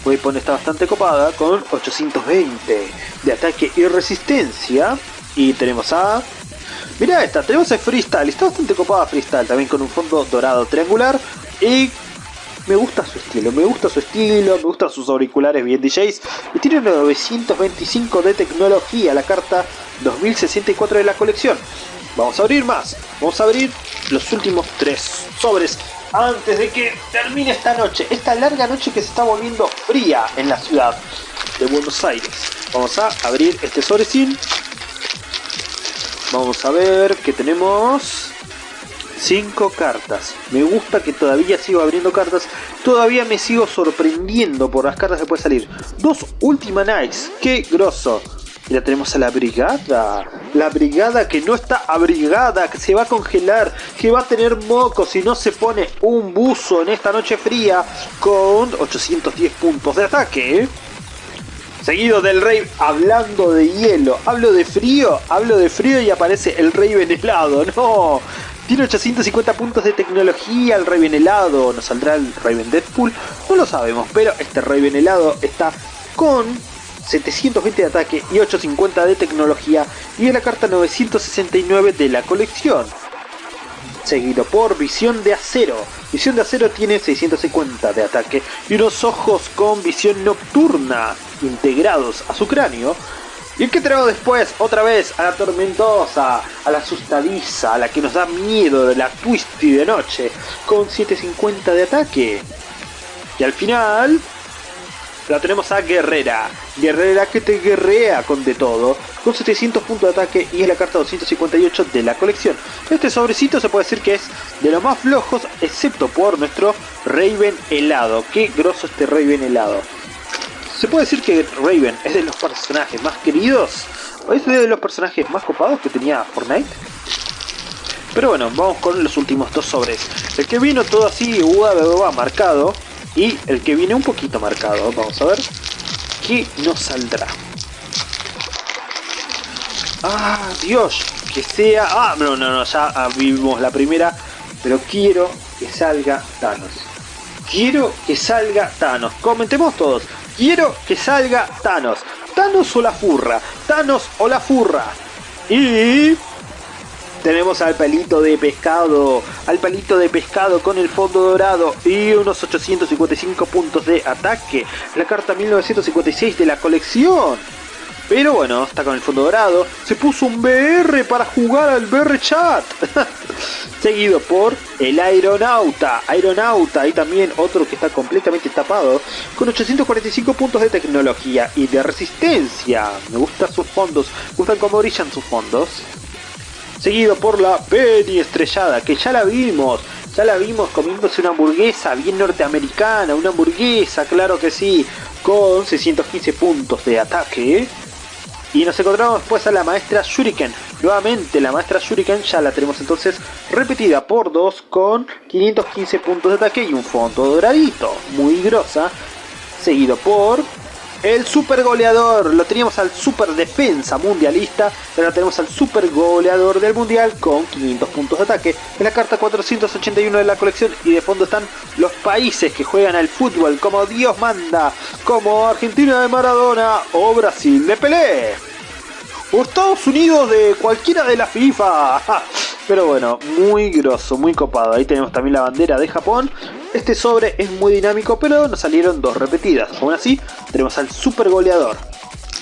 Waypoint está bastante copada con 820 de ataque y resistencia. Y tenemos a Mirá esta, tenemos el Freestyle, está bastante copada Freestyle, también con un fondo dorado triangular y me gusta su estilo, me gusta su estilo, me gustan sus auriculares bien DJs y tiene 925 de tecnología, la carta 2064 de la colección. Vamos a abrir más, vamos a abrir los últimos tres sobres antes de que termine esta noche, esta larga noche que se está volviendo fría en la ciudad de Buenos Aires. Vamos a abrir este sobrecín Vamos a ver que tenemos 5 cartas. Me gusta que todavía sigo abriendo cartas. Todavía me sigo sorprendiendo por las cartas que puede salir. Dos Ultima Nights. ¡Qué grosso! Ya tenemos a la brigada. La brigada que no está abrigada, que se va a congelar, que va a tener moco si no se pone un buzo en esta noche fría con 810 puntos de ataque. Seguido del rey hablando de hielo. Hablo de frío, hablo de frío y aparece el rey helado. No, tiene 850 puntos de tecnología el Raven helado. ¿Nos saldrá el Raven Deadpool? No lo sabemos, pero este Raven helado está con 720 de ataque y 850 de tecnología y es la carta 969 de la colección. Seguido por Visión de Acero. Visión de Acero tiene 650 de ataque y unos ojos con visión nocturna integrados a su cráneo. ¿Y que tenemos después? Otra vez a la tormentosa, a la asustadiza, a la que nos da miedo de la twisty de noche, con 750 de ataque. Y al final, la tenemos a Guerrera. Guerrera que te guerrea con de todo, con 700 puntos de ataque y es la carta 258 de la colección. Este sobrecito se puede decir que es de los más flojos, excepto por nuestro Raven helado. Qué grosso este Raven helado. ¿Se puede decir que Raven es de los personajes más queridos? ¿O es de los personajes más copados que tenía Fortnite? Pero bueno, vamos con los últimos dos sobres. El que vino todo así, va marcado. Y el que viene un poquito marcado. Vamos a ver qué nos saldrá. ¡Ah, Dios! Que sea... ¡Ah, no, no, no! Ya vimos la primera. Pero quiero que salga Thanos. Quiero que salga Thanos. Comentemos todos. Quiero que salga Thanos. Thanos o la furra. Thanos o la furra. Y... Tenemos al palito de pescado, al palito de pescado con el fondo dorado y unos 855 puntos de ataque. La carta 1956 de la colección. Pero bueno, está con el fondo dorado. Se puso un BR para jugar al BR Chat. Seguido por el Aeronauta. Aeronauta y también otro que está completamente tapado. Con 845 puntos de tecnología y de resistencia. Me gustan sus fondos. Me gustan cómo brillan sus fondos. Seguido por la Penny estrellada, que ya la vimos. Ya la vimos comiéndose una hamburguesa bien norteamericana. Una hamburguesa, claro que sí. Con 615 puntos de ataque. Y nos encontramos después a la maestra Shuriken. Nuevamente la maestra Shuriken ya la tenemos entonces repetida por 2 con 515 puntos de ataque y un fondo doradito. Muy grosa. Seguido por el super goleador. Lo teníamos al super defensa mundialista. Ahora tenemos al super goleador del mundial con 500 puntos de ataque. En la carta 481 de la colección. Y de fondo están los países que juegan al fútbol como Dios manda. Como Argentina de Maradona o Brasil de Pelé. O Estados Unidos de cualquiera de la FIFA. Pero bueno, muy grosso, muy copado. Ahí tenemos también la bandera de Japón. Este sobre es muy dinámico, pero nos salieron dos repetidas. Aún así, tenemos al super goleador.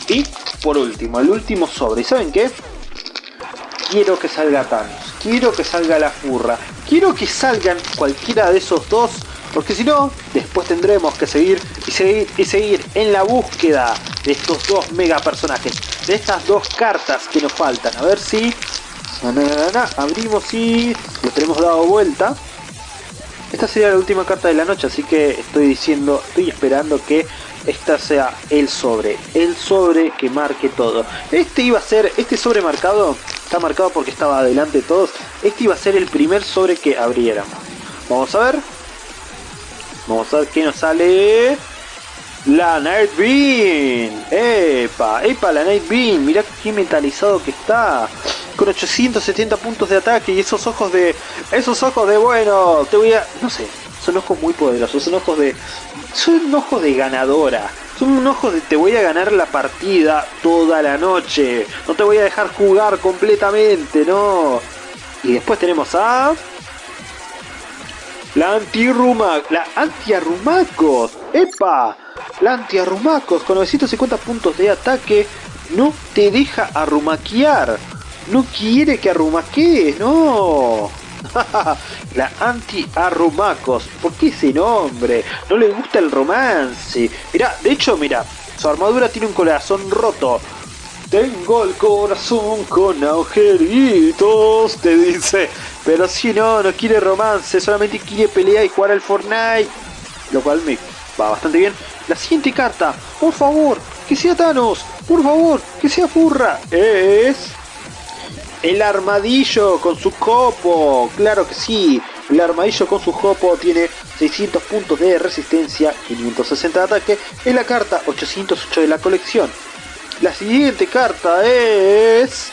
Y por último, el último sobre. ¿Y saben qué? Quiero que salga Thanos. Quiero que salga la furra. Quiero que salgan cualquiera de esos dos. Porque si no, después tendremos que seguir y seguir y seguir en la búsqueda de estos dos mega personajes. De estas dos cartas que nos faltan. A ver si abrimos y lo tenemos dado vuelta. Esta sería la última carta de la noche, así que estoy diciendo, estoy esperando que esta sea el sobre, el sobre que marque todo. Este iba a ser, este sobre marcado, está marcado porque estaba adelante de todos, este iba a ser el primer sobre que abriéramos. Vamos a ver, vamos a ver qué nos sale. La Night Beam, epa, epa la Night Beam, mirá qué metalizado que está con 870 puntos de ataque y esos ojos de... Esos ojos de bueno, te voy a... No sé, son ojos muy poderosos, son ojos de... Son ojos de ganadora. Son ojos de te voy a ganar la partida toda la noche. No te voy a dejar jugar completamente, no. Y después tenemos a... La anti-Rumac, la anti-arrumacos, ¡epa! La anti-arrumacos con 950 puntos de ataque no te deja arrumaquear. No quiere que arrumaquees, no. la anti-arrumacos. ¿Por qué ese nombre? No le gusta el romance. Mira, de hecho, mira, su armadura tiene un corazón roto. Tengo el corazón con agujeritos, te dice. Pero si no, no quiere romance, solamente quiere pelear y jugar al Fortnite. Lo cual me va bastante bien. La siguiente carta, por favor, que sea Thanos. Por favor, que sea Furra. Es el armadillo con su copo, claro que sí. El armadillo con su copo tiene 600 puntos de resistencia, 560 de ataque. Es la carta 808 de la colección. La siguiente carta es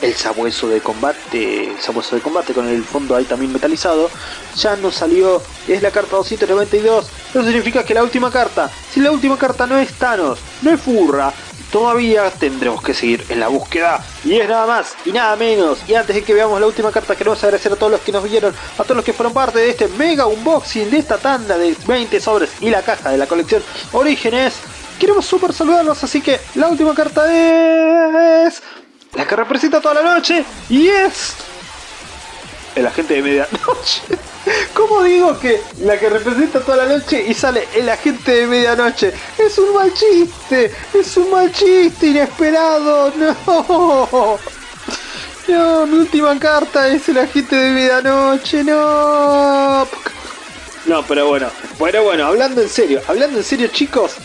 el sabueso de combate, el sabueso de combate con el fondo ahí también metalizado, ya no salió, es la carta 292, eso significa que la última carta, si la última carta no es Thanos, no es Furra, todavía tendremos que seguir en la búsqueda. Y es nada más y nada menos. Y antes de que veamos la última carta, queremos agradecer a todos los que nos vieron, a todos los que fueron parte de este mega unboxing, de esta tanda de 20 sobres y la caja de la colección Orígenes. Queremos super saludarlos, así que la última carta es... La que representa toda la noche y es... El agente de medianoche. ¿Cómo digo que la que representa toda la noche y sale el agente de medianoche? Es un mal chiste, es un mal chiste inesperado, no. No, mi última carta es el agente de medianoche, no. No, pero bueno, bueno, bueno, hablando en serio, hablando en serio chicos,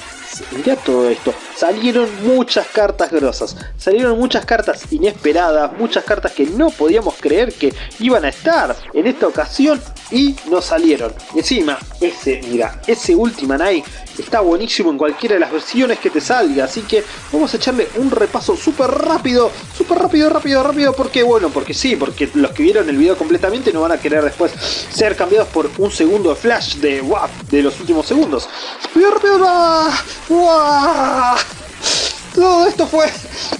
mirá todo esto. Salieron muchas cartas grosas, salieron muchas cartas inesperadas, muchas cartas que no podíamos creer que iban a estar en esta ocasión y no salieron. encima, ese, mira, ese Ultima Night está buenísimo en cualquiera de las versiones que te salga, así que vamos a echarle un repaso súper rápido, súper rápido, rápido, rápido, porque bueno, porque sí, porque los que vieron el video completamente no van a querer después ser cambiados por un segundo flash de WAP de los últimos segundos. ¡Rápido, rápido! Todo esto fue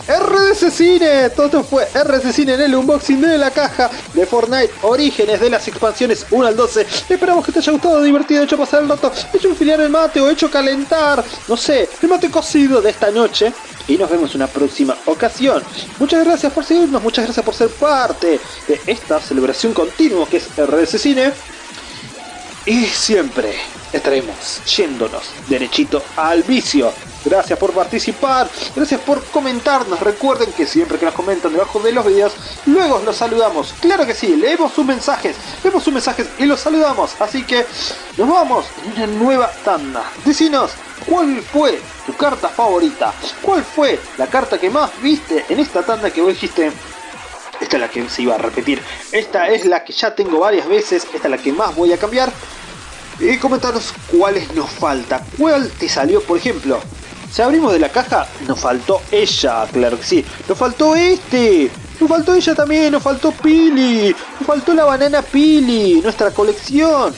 RDC Cine, todo esto fue RDC Cine en el unboxing de la caja de Fortnite Orígenes de las expansiones 1 al 12. Esperamos que te haya gustado, divertido, hecho pasar el rato, hecho enfiliar el mate o hecho calentar, no sé, el mate cocido de esta noche. Y nos vemos en una próxima ocasión. Muchas gracias por seguirnos, muchas gracias por ser parte de esta celebración continua que es RDC Cine. Y siempre estaremos yéndonos derechito al vicio. Gracias por participar, gracias por comentarnos. Recuerden que siempre que nos comentan debajo de los videos, luego los saludamos. Claro que sí, leemos sus mensajes, leemos sus mensajes y los saludamos. Así que nos vamos en una nueva tanda. Decinos, ¿cuál fue tu carta favorita? ¿Cuál fue la carta que más viste en esta tanda que vos dijiste? Esta es la que se iba a repetir. Esta es la que ya tengo varias veces. Esta es la que más voy a cambiar. Y comentaros cuáles nos falta. ¿Cuál te salió, por ejemplo? Si abrimos de la caja, nos faltó ella, claro que sí. Nos faltó este. Nos faltó ella también, nos faltó Pili. Nos faltó la banana Pili, nuestra colección.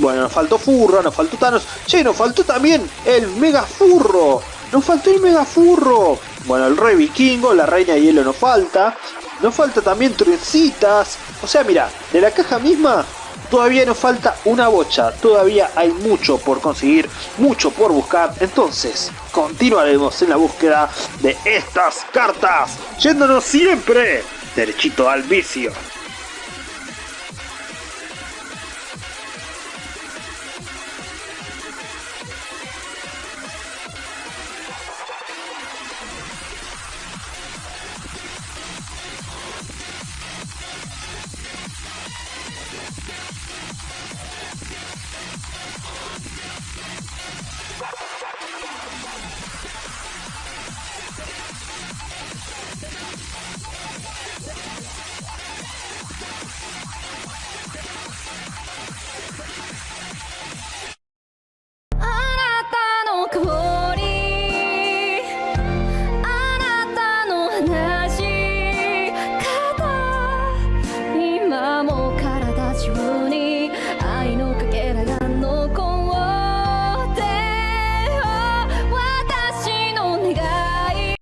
Bueno, nos faltó Furro, nos faltó Thanos. Che, nos faltó también el Mega Furro. Nos faltó el Mega Furro. Bueno, el Rey Vikingo, la Reina de Hielo nos falta. Nos falta también Trencitas. O sea, mira, de la caja misma todavía nos falta una bocha. Todavía hay mucho por conseguir, mucho por buscar. Entonces, continuaremos en la búsqueda de estas cartas. Yéndonos siempre derechito al vicio.